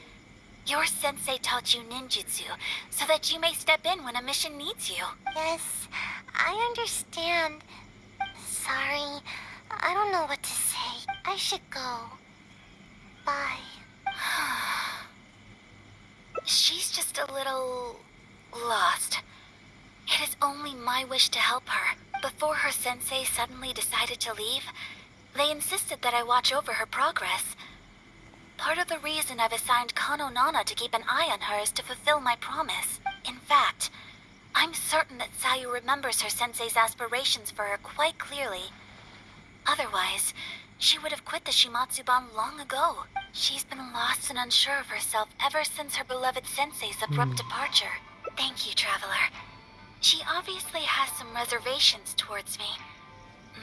Your sensei taught you ninjutsu so that you may step in when a mission needs you. Yes, I understand. Sorry, I don't know what to say. I should go. Bye. She's just a little lost. It is only my wish to help her, before her sensei suddenly decided to leave, they insisted that I watch over her progress. Part of the reason I've assigned Kano Nana to keep an eye on her is to fulfill my promise. In fact, I'm certain that Sayu remembers her sensei's aspirations for her quite clearly. Otherwise, she would have quit the Shumatsuban long ago. She's been lost and unsure of herself ever since her beloved sensei's abrupt hmm. departure. Thank you, Traveler. She obviously has some reservations towards me.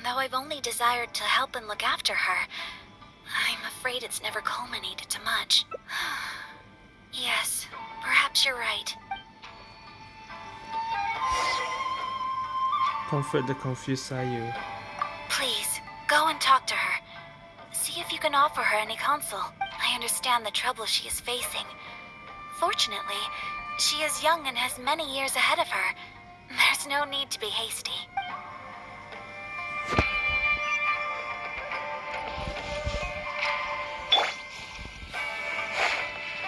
Though I've only desired to help and look after her, I'm afraid it's never culminated to much. yes, perhaps you're right. Comfort the confused Sayu. Please, go and talk to her. See if you can offer her any counsel. I understand the trouble she is facing. Fortunately, she is young and has many years ahead of her. There's no need to be hasty.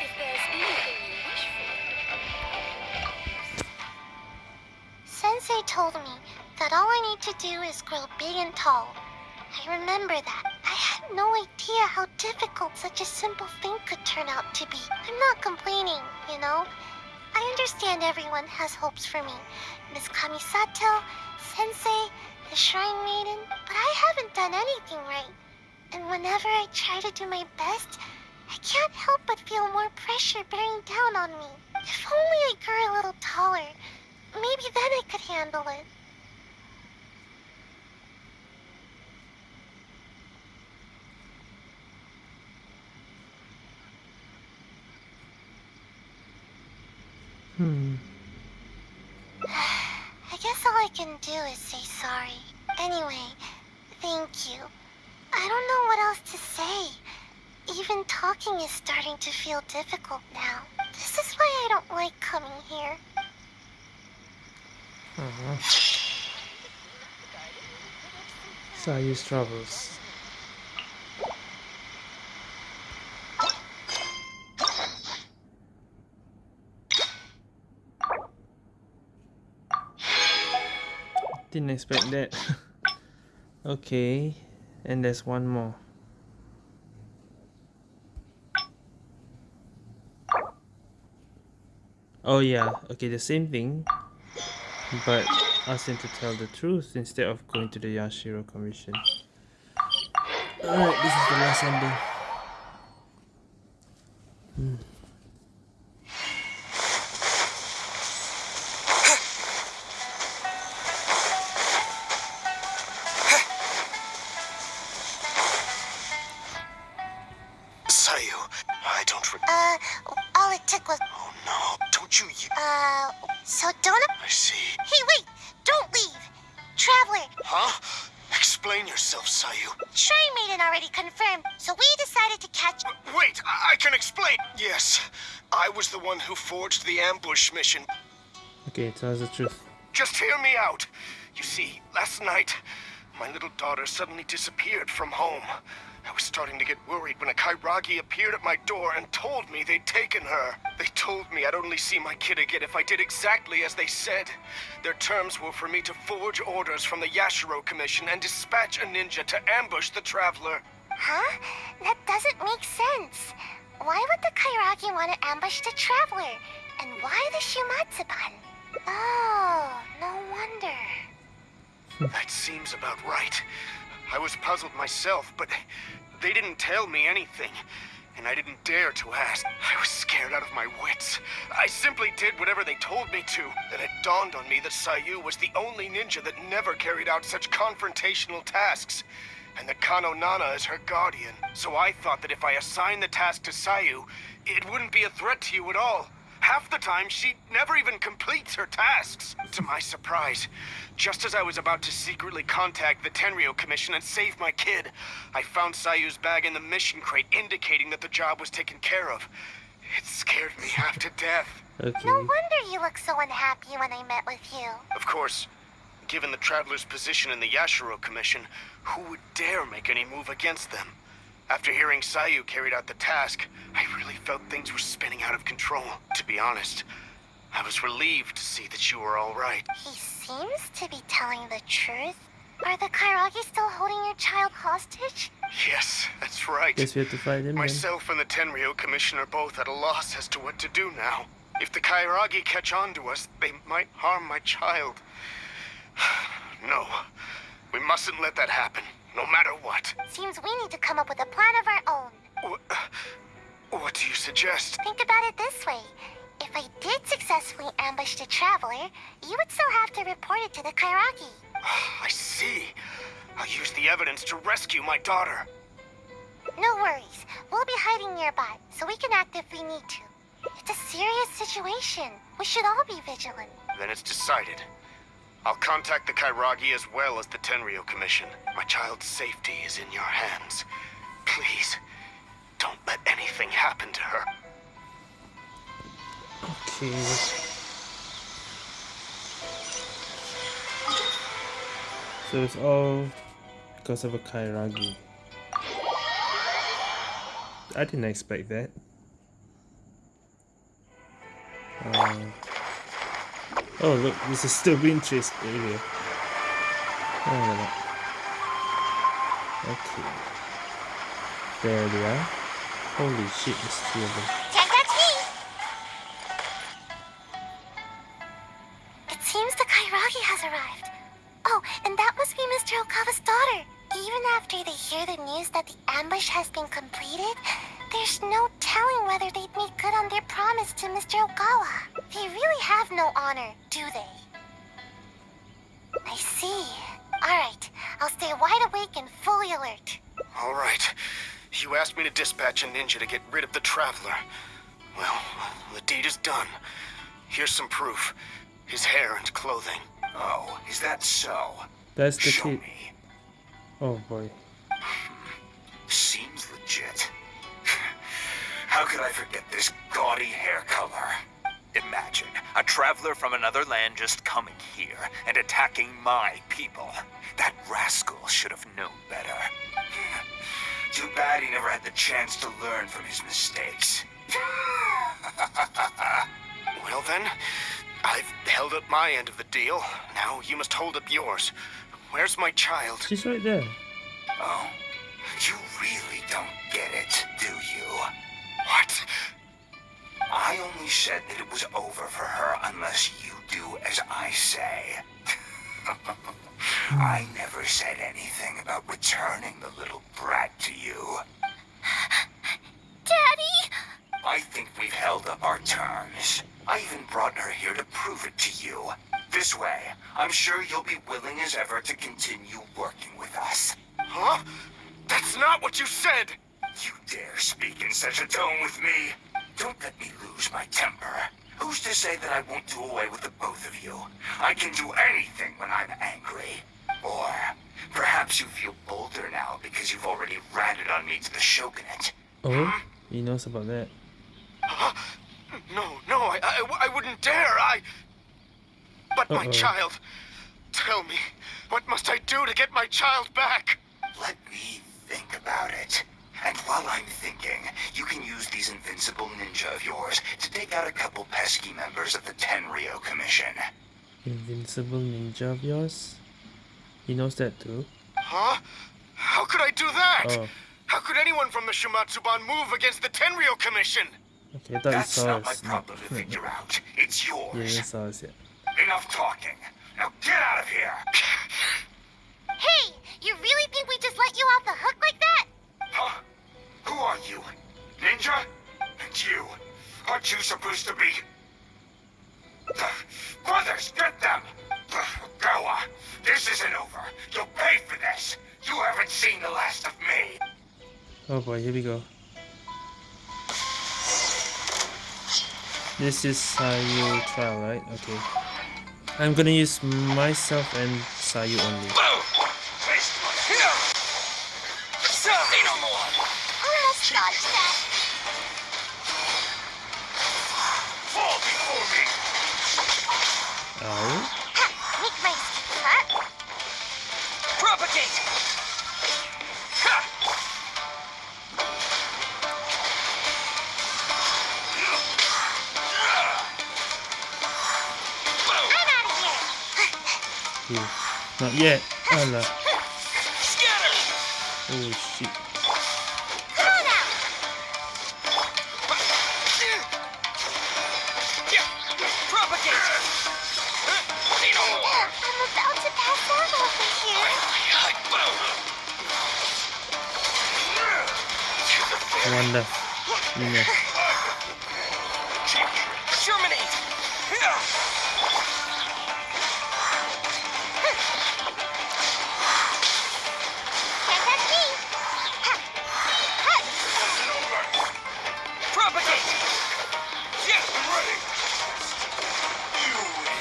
If there's anything you wish for. Sensei told me that all I need to do is grow big and tall. I remember that. I had no idea how difficult such a simple thing could turn out to be. I'm not complaining, you know? I understand everyone has hopes for me. Miss Kamisato, Sensei, the Shrine Maiden, but I haven't done anything right. And whenever I try to do my best, I can't help but feel more pressure bearing down on me. If only I grew a little taller, maybe then I could handle it. Hmm. I guess all I can do is say sorry. Anyway, thank you. I don't know what else to say. Even talking is starting to feel difficult now. This is why I don't like coming here. Uh-huh. Sayu's troubles. Didn't expect that. okay, and there's one more. Oh yeah, okay, the same thing, but ask to tell the truth instead of going to the Yashiro Commission. Alright, this is the last ending. The mission. Okay, tell us the truth. Just hear me out. You see, last night, my little daughter suddenly disappeared from home. I was starting to get worried when a Kairagi appeared at my door and told me they'd taken her. They told me I'd only see my kid again if I did exactly as they said. Their terms were for me to forge orders from the Yashiro Commission and dispatch a ninja to ambush the Traveler. Huh? That doesn't make sense. Why would the Kairagi want to ambush the Traveler? And why the Shumatsuban? Oh, no wonder. That seems about right. I was puzzled myself, but they didn't tell me anything. And I didn't dare to ask. I was scared out of my wits. I simply did whatever they told me to. Then it dawned on me that Sayu was the only ninja that never carried out such confrontational tasks. And that Kano Nana is her guardian. So I thought that if I assigned the task to Sayu, it wouldn't be a threat to you at all. Half the time, she never even completes her tasks. To my surprise, just as I was about to secretly contact the Tenryo Commission and save my kid, I found Sayu's bag in the mission crate indicating that the job was taken care of. It scared me half to death. Okay. No wonder you looked so unhappy when I met with you. Of course, given the Traveler's position in the Yashiro Commission, who would dare make any move against them? After hearing Sayu carried out the task, I really felt things were spinning out of control. To be honest, I was relieved to see that you were all right. He seems to be telling the truth. Are the Kairagi still holding your child hostage? Yes, that's right. Guess we have to fight him then. Myself and the Tenryo Commission are both at a loss as to what to do now. If the Kairagi catch on to us, they might harm my child. No, we mustn't let that happen, no matter what. Seems we need to come up with a plan of our own. Wh- uh, What do you suggest? Think about it this way. If I did successfully ambush the Traveler, you would still have to report it to the Kairagi. I see. I'll use the evidence to rescue my daughter. No worries. We'll be hiding nearby, so we can act if we need to. It's a serious situation. We should all be vigilant. Then it's decided. I'll contact the Kairagi as well as the Tenryo Commission. My child's safety is in your hands. Please, don't let anything happen to her. Okay. So it's all because of a Kairagi. I didn't expect that. Uh, oh look, this is still being chased area. Oh. Okay. There they are. Holy shit, there's three of them. It seems the Kairagi has arrived. Oh, and that must be Mr. Ogawa's daughter. Even after they hear the news that the ambush has been completed, there's no telling whether they'd make good on their promise to Mr. Ogawa. They really have no honor, do they? I see. Alright, I'll stay wide awake and fully alert. All right. You asked me to dispatch a ninja to get rid of the Traveler. Well, the deed is done. Here's some proof. His hair and clothing. Oh, is that so? That's the Show kid. me. Oh boy. Seems legit. How could I forget this gaudy hair color? Imagine a traveler from another land just coming here and attacking my people. That rascal should have known better. Too bad he never had the chance to learn from his mistakes. Well then, I've held up my end of the deal. Now you must hold up yours. Where's my child? She's right there. Oh, you really don't get it, do you? What? I only said that it was over for her unless you do as I say. I never said anything about returning the little brat to you. Daddy! I think we've held up our terms. I even brought her here to prove it to you. This way, I'm sure you'll be willing as ever to continue working with us. Huh? That's not what you said! You dare speak in such a tone with me? Don't let me lose my temper. Who's to say that I won't do away with the both of you? I can do anything when I'm angry. Or perhaps you feel bolder now because you've already ratted on me to the Shogunate. Oh, he knows about that. No, no, I, I, I wouldn't dare. I. But my Uh-oh. child. Tell me, what must I do to get my child back? Let me think about it. And while I'm thinking, you can use these invincible ninja of yours to take out a couple pesky members of the Tenryo Commission. Invincible ninja of yours? He knows that too. Huh? How could I do that? Oh, How could anyone from the Shumatsuban move against the Tenryo Commission? okay, I thought he That's saw not my problem to figure out. It's yours. Yeah, he yours. saw us, yeah. Enough talking. Now get out of here. Hey! You really think we just let you off the hook like that? Huh? Who are you? Ninja? And you? Aren't you supposed to be... Brothers, get them! Gawa, this isn't over. You'll pay for this. You haven't seen the last of me. Oh boy, here we go. This is Sayu trial, right? Okay. I'm gonna use myself and Sayu only. Oh. Make my huh? propagate. Ha. I'm out of here. Not yet. Oh no. Scatter. Oh shit. One left.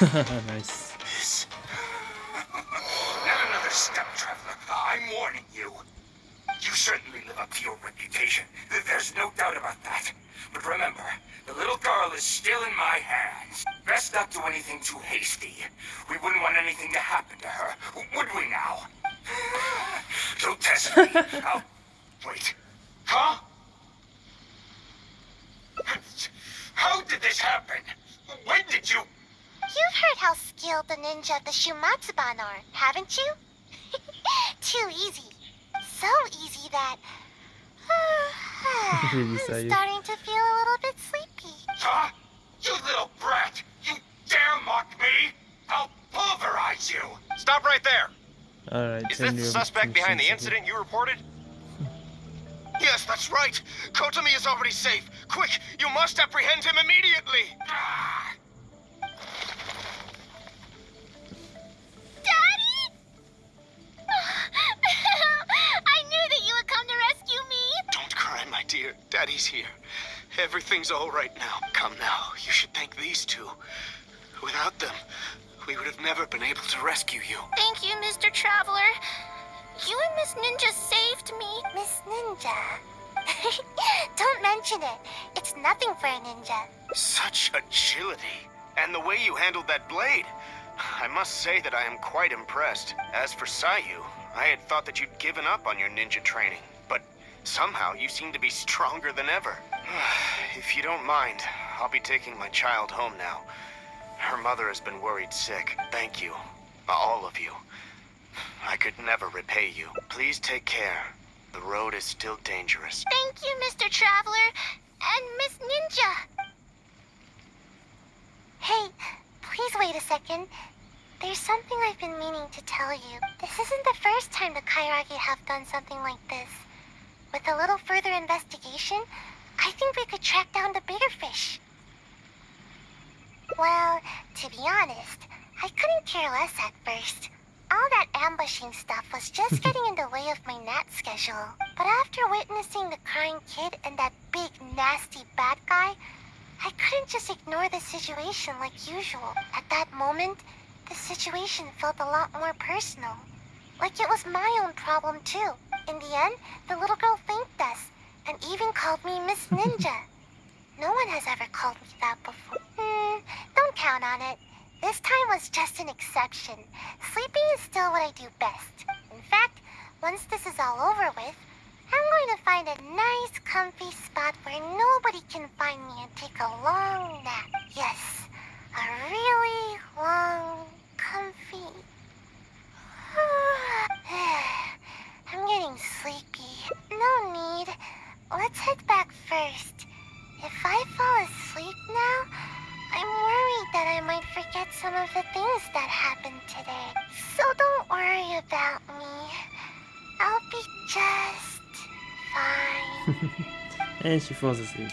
Nice. Not another step, Traveler. I'm warning you. You certainly live up to your reputation. Th- There's no doubt about that. But remember, the little girl is still in my hands. Best not do anything too hasty. We wouldn't want anything to happen to her, would we now? Don't test me. I'll... Wait. Huh? How did this happen? When did you... You've heard how skilled the ninja of the Shumatsuban are, haven't you? Too easy. So easy that... I'm starting Alright, Is this turn the suspect behind the incident you reported? Yes, that's right. Kotomi is already safe. Quick, you must apprehend him immediately. Daddy? I knew that you would come to rescue me. Don't cry, my dear. Daddy's here. Everything's all right now. Come now. You should thank these two. Without them, we would have never been able to rescue you, you handled that blade. I must say that I am quite impressed. As for Sayu, I had thought that you'd given up on your ninja training. But somehow you seem to be stronger than ever. if you don't mind, I'll be taking my child home now. Her mother has been worried sick. Thank you. All of you. I could never repay you. Please take care. The road is still dangerous. Thank you, Mr. Traveler. And Miss Ninja. Hey, please wait a second. There's something I've been meaning to tell you. This isn't the first time the Kairagi have done something like this. With a little further investigation, I think we could track down the bigger fish. Well, to be honest, I couldn't care less at first. All that ambushing stuff was just getting in the way of my nat schedule. But after witnessing the crying kid and that big, nasty bad guy, I couldn't just ignore the situation like usual. At that moment, the situation felt a lot more personal. Like it was my own problem too. In the end, the little girl thanked us and even called me Miss Ninja. no one has ever called me that before. Hmm, don't count on it. This time was just an exception. Sleeping is still what I do best. In fact, once this is all over with, I'm going to find a nice, comfy spot where nobody can find me and take a long nap. Yes, a really long, comfy. I'm getting sleepy. No need. Let's head back first. If I fall asleep now, I'm worried that I might forget some of the things that happened today. So don't worry about me. I'll be just fine. and she falls asleep.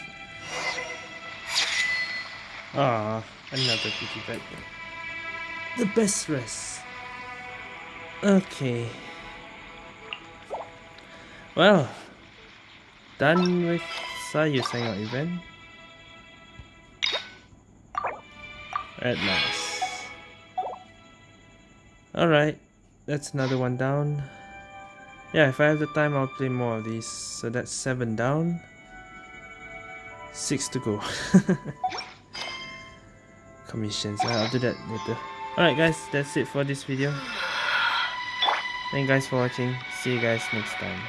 Ah, another kitty pet. The best rest. Okay. Well, done with Sayu Hangout event. At last. Alright, that's another one down. Yeah, if I have the time, I'll play more of these. So that's seven down. Six to go. Commissions. I'll do that later. Alright guys, that's it for this video. Thank you guys for watching. See you guys next time.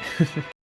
Alright.